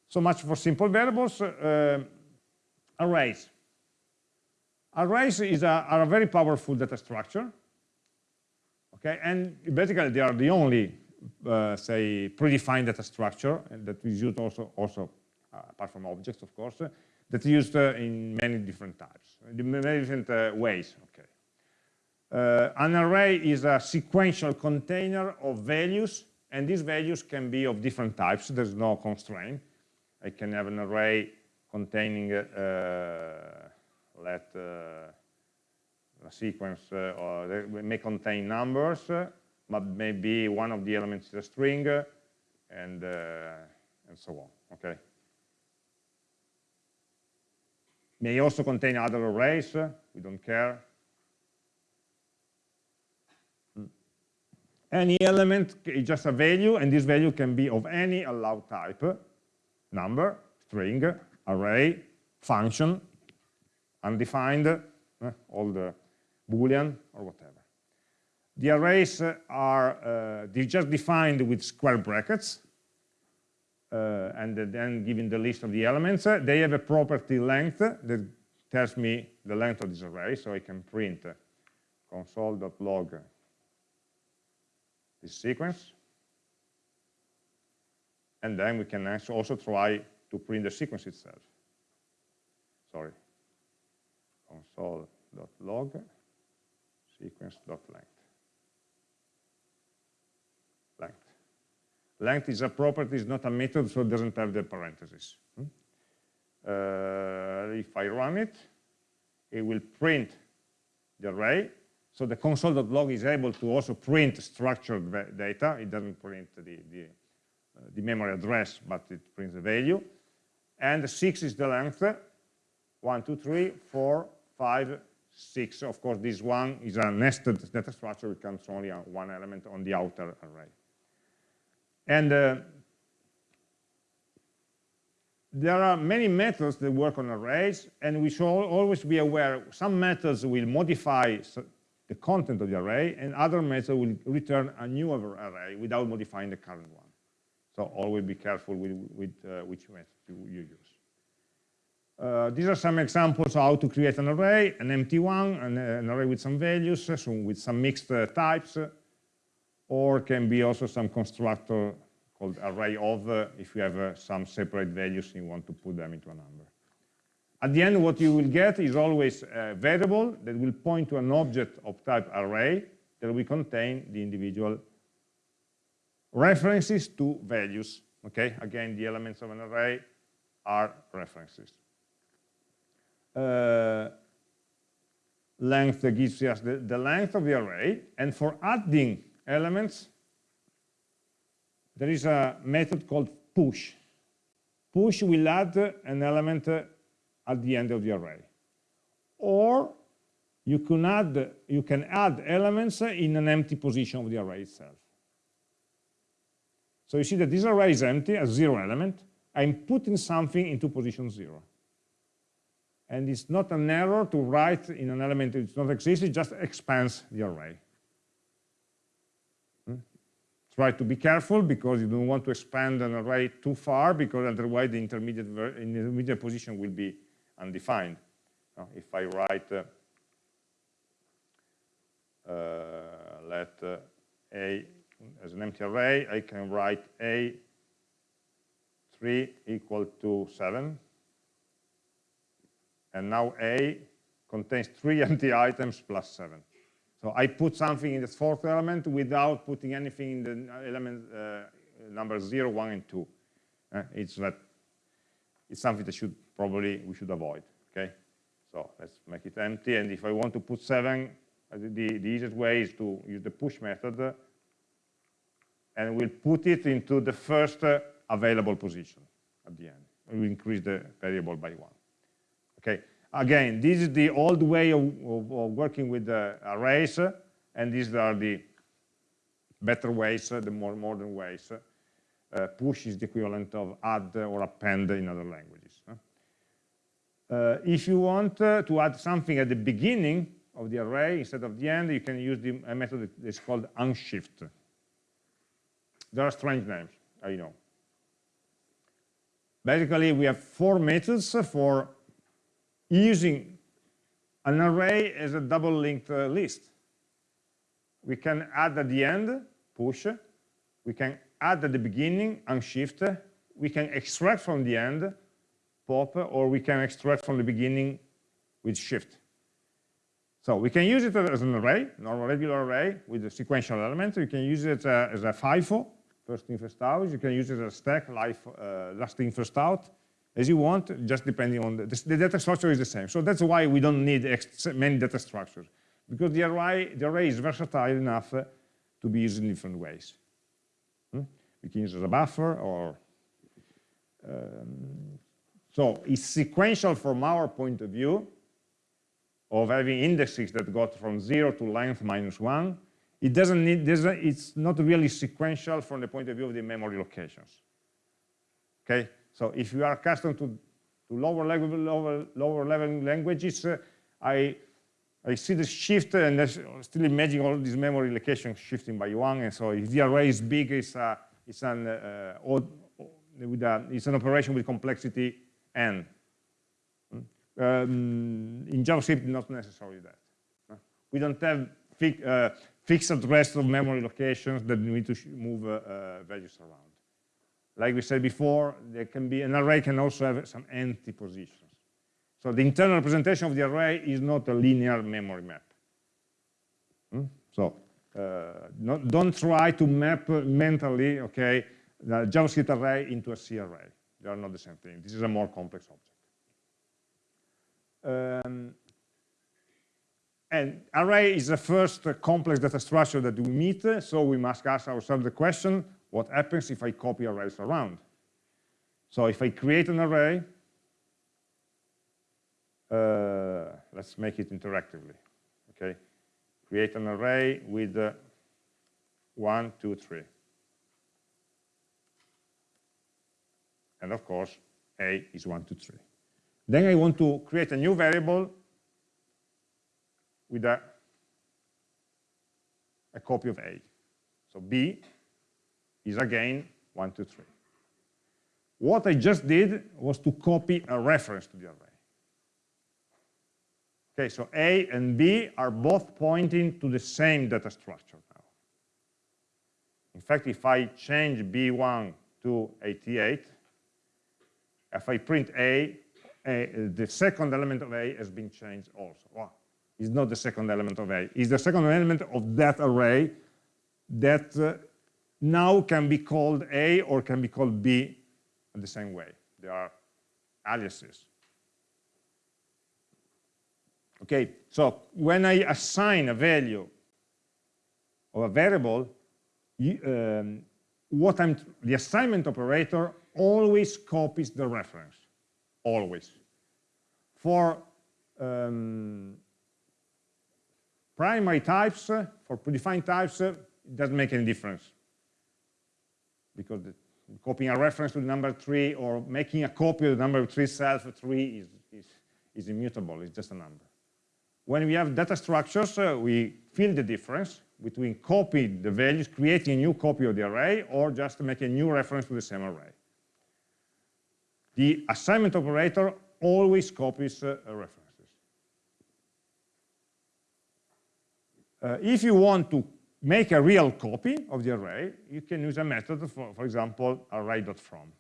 so much for simple variables. Uh, arrays. Arrays is a, are a very powerful data structure. Okay, and basically they are the only, uh, say, predefined data structure that is used also, also uh, apart from objects, of course, uh, that's used in many different types, in many different uh, ways. Okay. Uh, an array is a sequential container of values and these values can be of different types. There's no constraint. I can have an array containing, uh, let uh, a sequence, uh, or may contain numbers, but maybe one of the elements is a string, and, and so on, okay? May also contain other arrays, we don't care. Any element is just a value, and this value can be of any allowed type, number, string, array, function, undefined, uh, all the boolean or whatever. The arrays are uh, just defined with square brackets, uh, and then given the list of the elements, they have a property length that tells me the length of this array, so I can print console.log this sequence. And then we can also try to print the sequence itself. Sorry, console.log sequence.length. Length. Length is a property, it's not a method, so it doesn't have the parentheses. Hmm? Uh, if I run it, it will print the array so the console.log is able to also print structured data. It doesn't print the, the, uh, the, memory address, but it prints the value. And 6 is the length. 1, 2, 3, 4, 5, 6. Of course, this one is a nested data structure. It counts only one element on the outer array. And uh, there are many methods that work on arrays, and we should always be aware some methods will modify the content of the array, and other methods will return a new array without modifying the current one. So always be careful with, with uh, which method you, you use. Uh, these are some examples of how to create an array, an empty one, an, an array with some values, so with some mixed uh, types, or can be also some constructor called array of uh, if you have uh, some separate values and you want to put them into a number. At the end, what you will get is always a variable that will point to an object of type array that will contain the individual references to values. Okay, again, the elements of an array are references. Uh, length that gives us the, the length of the array, and for adding elements, there is a method called push. Push will add an element at the end of the array. Or you can add, you can add elements in an empty position of the array itself. So you see that this array is empty, a zero element. I'm putting something into position zero. And it's not an error to write in an element that does not exist, it just expands the array. Hmm? Try to be careful because you don't want to expand an array too far because otherwise the intermediate, intermediate position will be undefined. If I write, uh, uh, let uh, A as an empty array, I can write A 3 equal to 7. And now A contains three empty items plus 7. So I put something in the fourth element without putting anything in the element uh, uh, numbers 0, 1, and 2. Uh, it's that it's something that should probably we should avoid. Okay, so let's make it empty. And if I want to put 7, uh, the, the easiest way is to use the push method, and we'll put it into the first uh, available position at the end. We increase the variable by one. Okay. Again, this is the old way of, of, of working with the arrays, and these are the better ways, the more modern ways. Uh, push is the equivalent of add or append in other languages. Uh, if you want uh, to add something at the beginning of the array instead of the end, you can use the, a method that is called unshift. There are strange names, I know. Basically, we have four methods for using an array as a double linked uh, list. We can add at the end, push. We can add at the beginning, unshift. We can extract from the end, pop, or we can extract from the beginning with shift. So we can use it as an array, normal regular array with a sequential element. You can use it uh, as a FIFO, first in, first out. You can use it as a stack, LIFO, uh, last in, first out as you want, just depending on the, the data structure is the same. So that's why we don't need many data structures, because the array, the array is versatile enough to be used in different ways. Hmm? We can use as a buffer or... Um, so it's sequential from our point of view of having indexes that got from zero to length minus one. It doesn't need, it's not really sequential from the point of view of the memory locations. Okay, so if you are accustomed to, to lower, level, lower, lower level languages, uh, I, I see the shift and I still imagine all these memory locations shifting by one. And so if the array is big, it's, a, it's, an, uh, odd, with a, it's an operation with complexity n. Hmm? Um, in JavaScript, not necessarily that. We don't have fi uh, fixed rest of memory locations that need to move uh, uh, values around. Like we said before, there can be an array can also have some empty positions. So the internal representation of the array is not a linear memory map. Hmm? So uh, don't try to map mentally, okay, the JavaScript array into a C array. They are not the same thing. This is a more complex object. Um, and array is the first complex data structure that we meet, so we must ask ourselves the question, what happens if I copy arrays around. So if I create an array, uh, let's make it interactively, okay? Create an array with uh, one, two, three. And of course, A is one, two, three. Then I want to create a new variable with a, a copy of A. So B is again 1, 2, 3. What I just did was to copy a reference to the array. Okay, so A and B are both pointing to the same data structure now. In fact, if I change B1 to 88, if I print A, A the second element of A has been changed also. Well, it's not the second element of A. It's the second element of that array that uh, now can be called A or can be called B in the same way. They are aliases. Okay, so when I assign a value of a variable, you, um, what I'm, the assignment operator always copies the reference, always. For um, primary types, for predefined types, it doesn't make any difference because the, copying a reference to the number three or making a copy of the number three itself, three is, is, is immutable, it's just a number. When we have data structures, uh, we feel the difference between copying the values, creating a new copy of the array, or just make a new reference to the same array. The assignment operator always copies uh, references. Uh, if you want to make a real copy of the array, you can use a method, for, for example, array.from.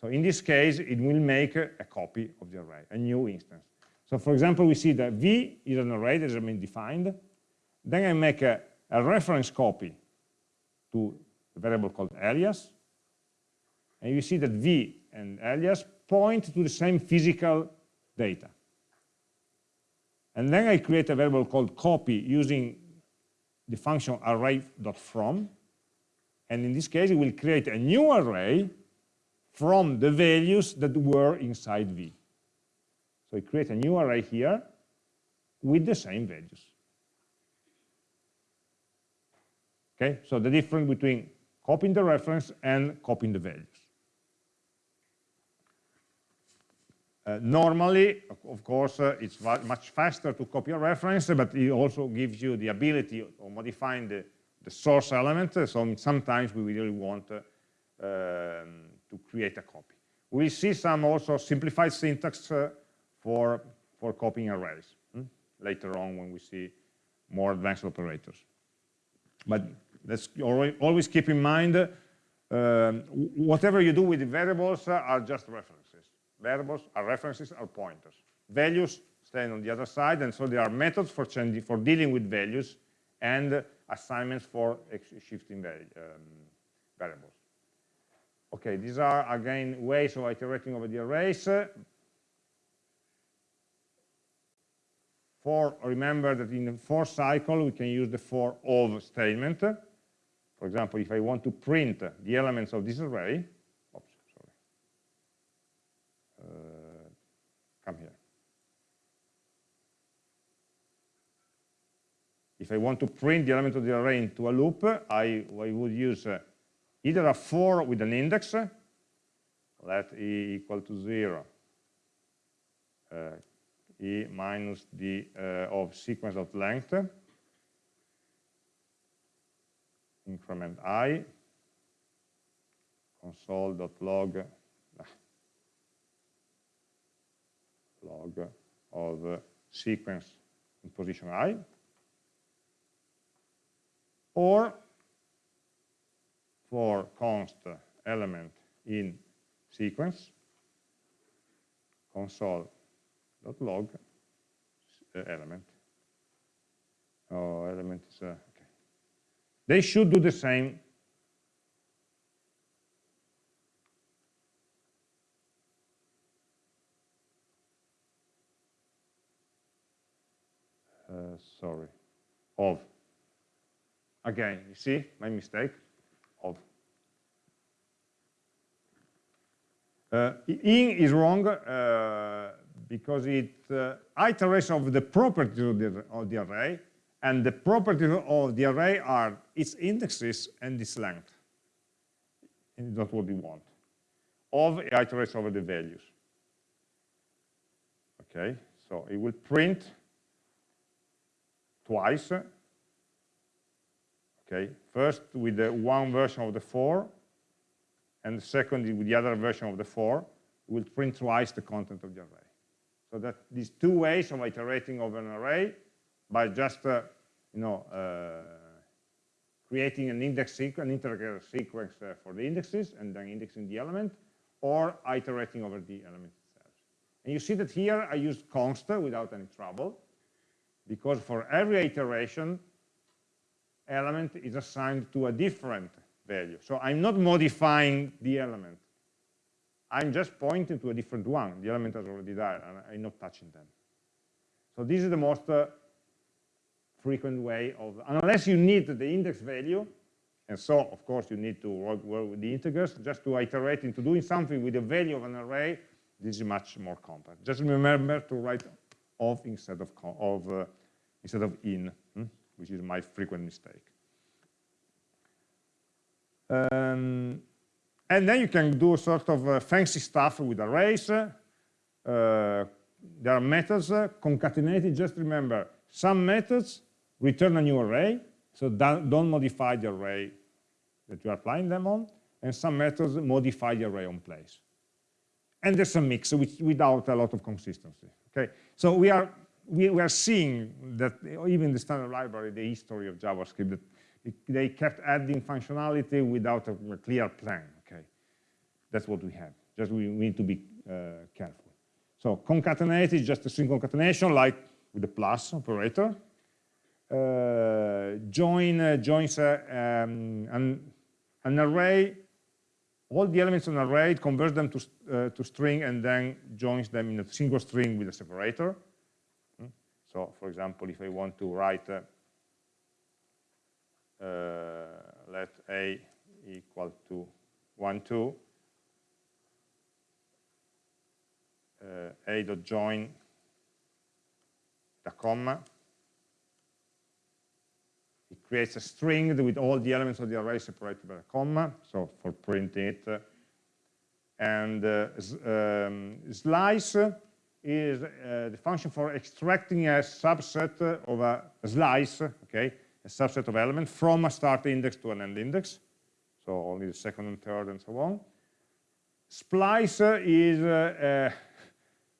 So in this case, it will make a, copy of the array, a new instance. So for example, we see that v is an array that has been defined. Then I make a, a reference copy to a variable called alias, and you see that v and alias point to the same physical data. And then I create a variable called copy using the function array.from, and in this case, it will create a new array from the values that were inside v. So it creates a new array here with the same values. Okay, so the difference between copying the reference and copying the values. Uh, normally, of course, uh, it's much faster to copy a reference, but it also gives you the ability of modifying the, the source element. So sometimes we really want uh, um, to create a copy. We'll see some also simplified syntax uh, for, for copying arrays hmm? later on when we see more advanced operators. But let's always keep in mind, um, whatever you do with the variables are just references. Variables are references, are pointers. Values stand on the other side, and so there are methods for changing, for dealing with values, and assignments for shifting um, variables. Okay, these are again ways of iterating over the arrays. For remember that in the for cycle we can use the for of statement. For example, if I want to print the elements of this array, come here. If I want to print the element of the array into a loop, I, I would use uh, either a for with an index, let e equal to zero, uh, e minus the uh, of sequence of length, increment i, console.log log of sequence in position i, or for const element in sequence console.log uh, element. Oh, element is, uh, okay. They should do the same. Sorry, of. Again, you see my mistake of. Uh, in is wrong uh, because it uh, iterates of the properties of the, of the array, and the properties of the array are its indexes and its length. And that's what we want. Of iterates over the values. Okay, so it will print twice Okay, first with the one version of the for, and second with the other version of the for, will print twice the content of the array. So that these two ways of iterating over an array by just, uh, you know, uh, creating an index sequence, an integer sequence uh, for the indexes and then indexing the element, or iterating over the element itself. And you see that here I used const without any trouble, because for every iteration, element is assigned to a different value. So I'm not modifying the element. I'm just pointing to a different one. The element is already there, and I'm not touching them. So this is the most uh, frequent way of, unless you need the index value, and so, of course, you need to work, work with the integers, just to iterate into doing something with the value of an array, this is much more compact. Just remember to write of instead of, of uh, instead of in. Hmm? which is my frequent mistake. Um, and then you can do sort of uh, fancy stuff with arrays. Uh, there are methods uh, concatenated. Just remember, some methods return a new array, so don't, don't modify the array that you are applying them on, and some methods modify the array on place. And there's a mix which, without a lot of consistency. Okay, so we are we are seeing that even the standard library, the history of JavaScript, that they kept adding functionality without a, clear plan, okay? That's what we have. Just we, we need to be uh, careful. So concatenate is just a string concatenation, like with the plus operator. Uh, join uh, joins uh, um, an an array, all the elements in an array, converts them to, uh, to string and then joins them in a single string with a separator. So, for example, if I want to write, uh, let a equal to 1, 2, uh, a dot join the comma it creates a string with all the elements of the array separated by a comma so for printing it and uh, um, slice is uh, the function for extracting a subset of a, slice okay a subset of elements from a start index to an end index so only the second and third and so on splice is uh,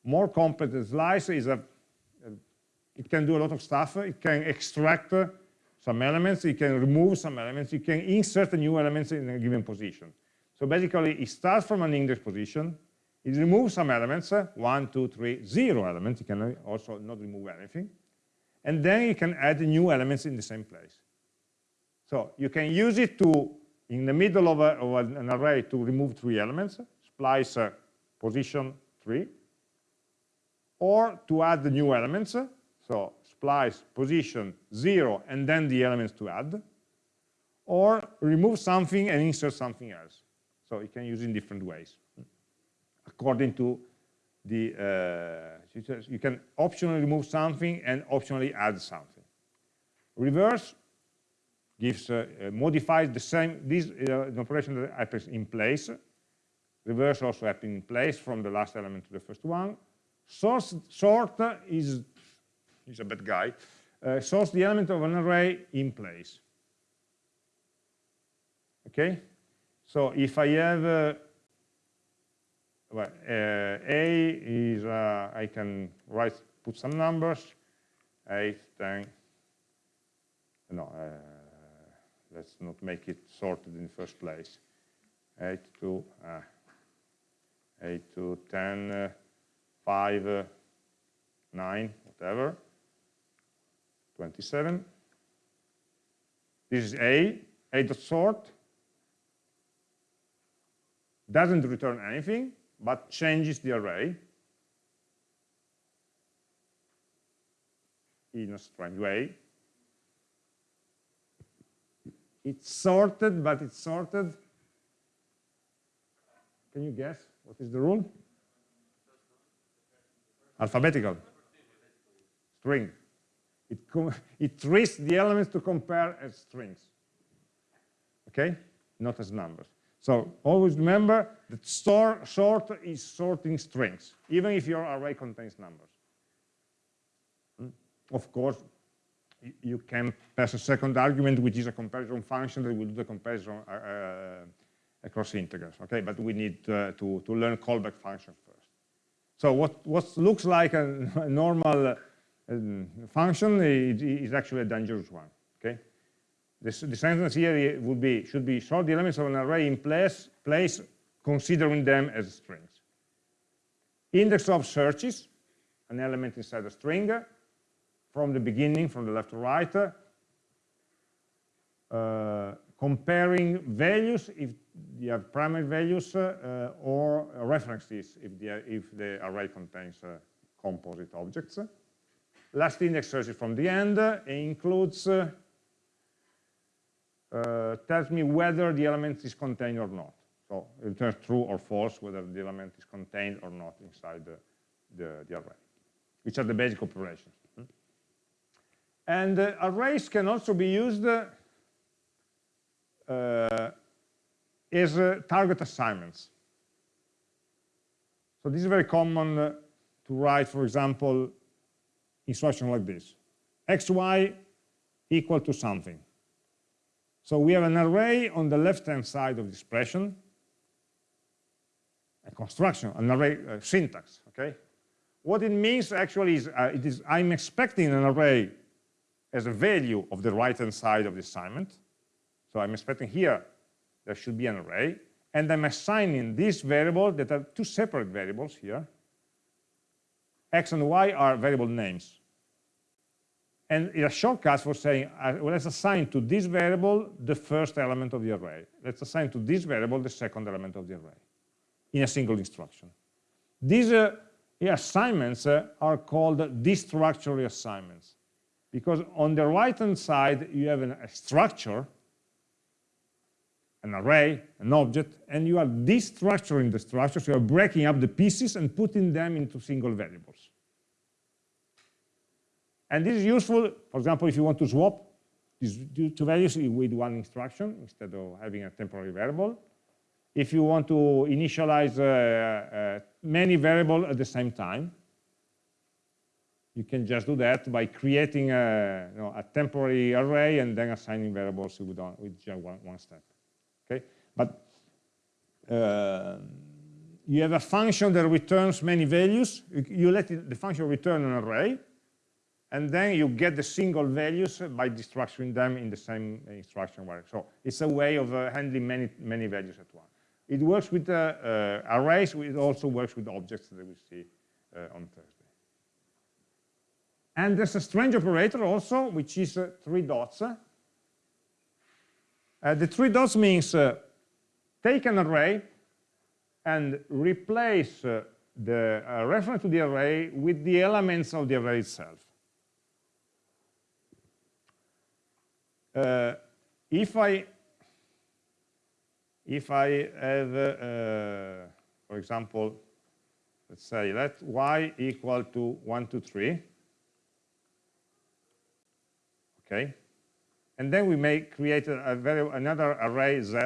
more complex slice is a, it can do a lot of stuff. It can extract some elements, it can remove some elements, it can insert new elements in a given position. So basically, it starts from an index position, it removes some elements, eh? one, two, three, zero elements, You can eh, also not remove anything, and then you can add new elements in the same place. So you can use it to, in the middle of, a, of an array, to remove three elements, splice uh, position three, or to add the new elements, so splice position zero and then the elements to add, or remove something and insert something else. So you can use it in different ways according to the, uh, you can optionally remove something and optionally add something. Reverse gives, uh, uh, modifies the same, this uh, operation that happens in place. Reverse also happens in place from the last element to the first one. Source, sort is, is a bad guy. Uh, sorts the element of an array in place. Okay? So if I have, uh, well, uh, A is, uh, I can write, put some numbers, 8, 10, no, uh, let's not make it sorted in the first place. 8 to, uh, 8 to 10, 5, uh, 9, whatever, 27. This is A, A dot sort, doesn't return anything, but changes the array in a strange way. It's sorted, but it's sorted. Can you guess what is the rule? alphabetical string. It, it treats the elements to compare as strings, okay? Not as numbers. So always remember that store, sort is sorting strings, even if your array contains numbers. Hmm? Of course, you can pass a second argument, which is a comparison function that will do the comparison uh, uh, across integers, okay? But we need uh, to, to learn callback function first. So what, what looks like a, a normal uh, function is, is, actually a dangerous one. This, the sentence here would be should be sort the elements of an array in place, place considering them as strings. Index of searches, an element inside a string, from the beginning, from the left to right, uh, comparing values if you have primary values uh, or references if the, if the array contains uh, composite objects. Last index searches from the end includes uh, uh, tells me whether the element is contained or not. So it returns true or false whether the element is contained or not inside the, the, the array, which are the basic operations. Hmm? And uh, arrays can also be used uh, is uh, target assignments. So this is very common uh, to write, for example, instruction like this. xy equal to something. So we have an array on the left-hand side of the expression, a construction, an array uh, syntax, okay? What it means actually is, uh, it is I'm expecting an array as a value of the right-hand side of the assignment. So I'm expecting here there should be an array, and I'm assigning this variable that are two separate variables here. X and Y are variable names. And it's a shortcut for saying, uh, let's assign to this variable the first element of the array. Let's assign to this variable the second element of the array in a single instruction. These uh, assignments uh, are called destructure assignments because on the right-hand side you have an, a structure, an array, an object, and you are destructuring the structure, so you are breaking up the pieces and putting them into single variables. And this is useful, for example, if you want to swap these two values with one instruction instead of having a temporary variable. If you want to initialize uh, uh, many variables at the same time, you can just do that by creating a, you know, a temporary array and then assigning variables with, with just one, one step. Okay, but uh, you have a function that returns many values. You let the function return an array, and then you get the single values by destructuring them in the same instruction where. So it's a way of uh, handling many, many values at once. It works with uh, uh, arrays, it also works with objects that we see uh, on Thursday. And there's a strange operator also, which is uh, three dots. Uh, the three dots means take an array and replace the reference to the array with the elements of the array itself. Uh, if I if I have, uh, for example, let's say let y equal to 1, 2, 3, okay, and then we may create a, very, another array z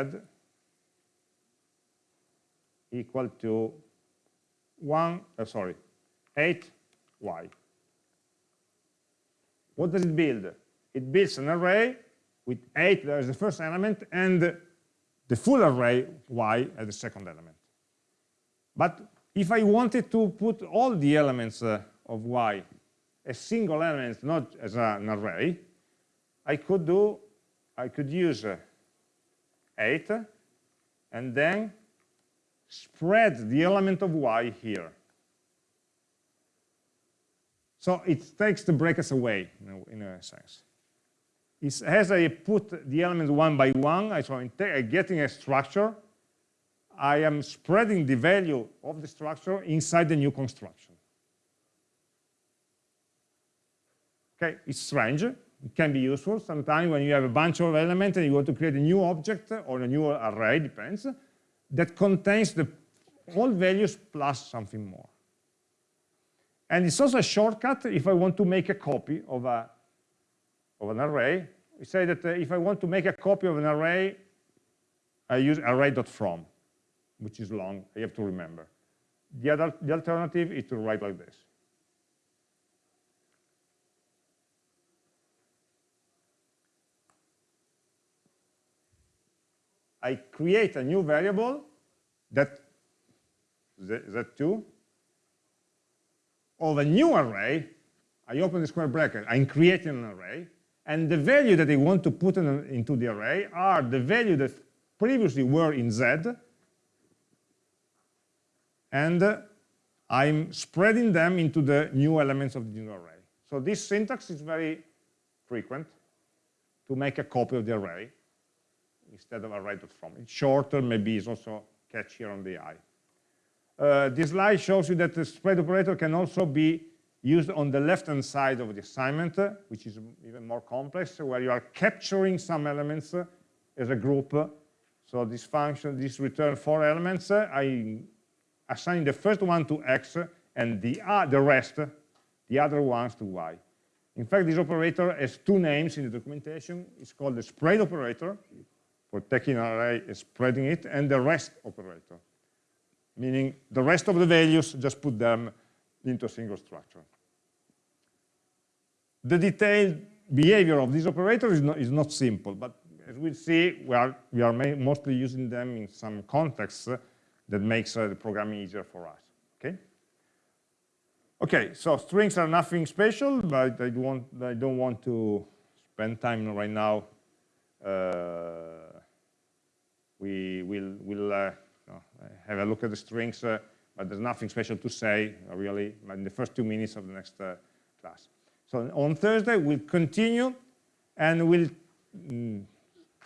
equal to 1, uh, sorry, 8y. What does it build? It builds an array with 8 as the first element and the full array y as the second element. But if I wanted to put all the elements uh, of y as single elements, not as an array, I could do, I could use uh, 8 and then spread the element of y here. So it takes the brackets away, in a, in a sense is as I put the elements one by one, so I'm getting a structure, I am spreading the value of the structure inside the new construction. Okay, it's strange. It can be useful sometimes when you have a bunch of elements and you want to create a new object or a new array, depends, that contains the all values plus something more. And it's also a shortcut if I want to make a copy of a of an array, we say that uh, if I want to make a copy of an array, I use array.from, which is long, I have to remember. The, other, the alternative is to write like this. I create a new variable that z2 of a new array. I open the square bracket. I'm creating an array. And the value that they want to put in, into the array are the value that previously were in Z, and uh, I'm spreading them into the new elements of the new array. So this syntax is very frequent to make a copy of the array instead of array.from. It's shorter, maybe it's also catchier on the eye. Uh, this slide shows you that the spread operator can also be used on the left-hand side of the assignment, which is even more complex, where you are capturing some elements as a group. So this function, this return four elements, I assign the first one to x and the, uh, the rest, the other ones to y. In fact, this operator has two names in the documentation. It's called the spread operator, for taking an array and spreading it, and the rest operator, meaning the rest of the values, just put them into a single structure. The detailed behavior of these operators is not, is not simple, but as we'll see, we are, we are mostly using them in some contexts that makes uh, the programming easier for us, okay? Okay, so strings are nothing special, but I don't want, I don't want to spend time right now. Uh, we will we'll, uh, have a look at the strings uh, but there's nothing special to say, uh, really, in the first two minutes of the next uh, class. So on Thursday, we'll continue and we'll mm,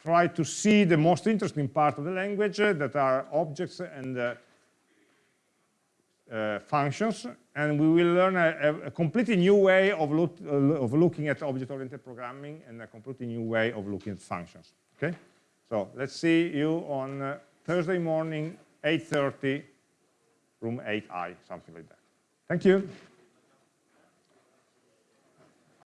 try to see the most interesting part of the language uh, that are objects and uh, uh, functions, and we will learn a, a completely new way of, look, uh, of looking at object-oriented programming and a completely new way of looking at functions. Okay, so let's see you on uh, Thursday morning, 8:30, room 8i, something like that. Thank you.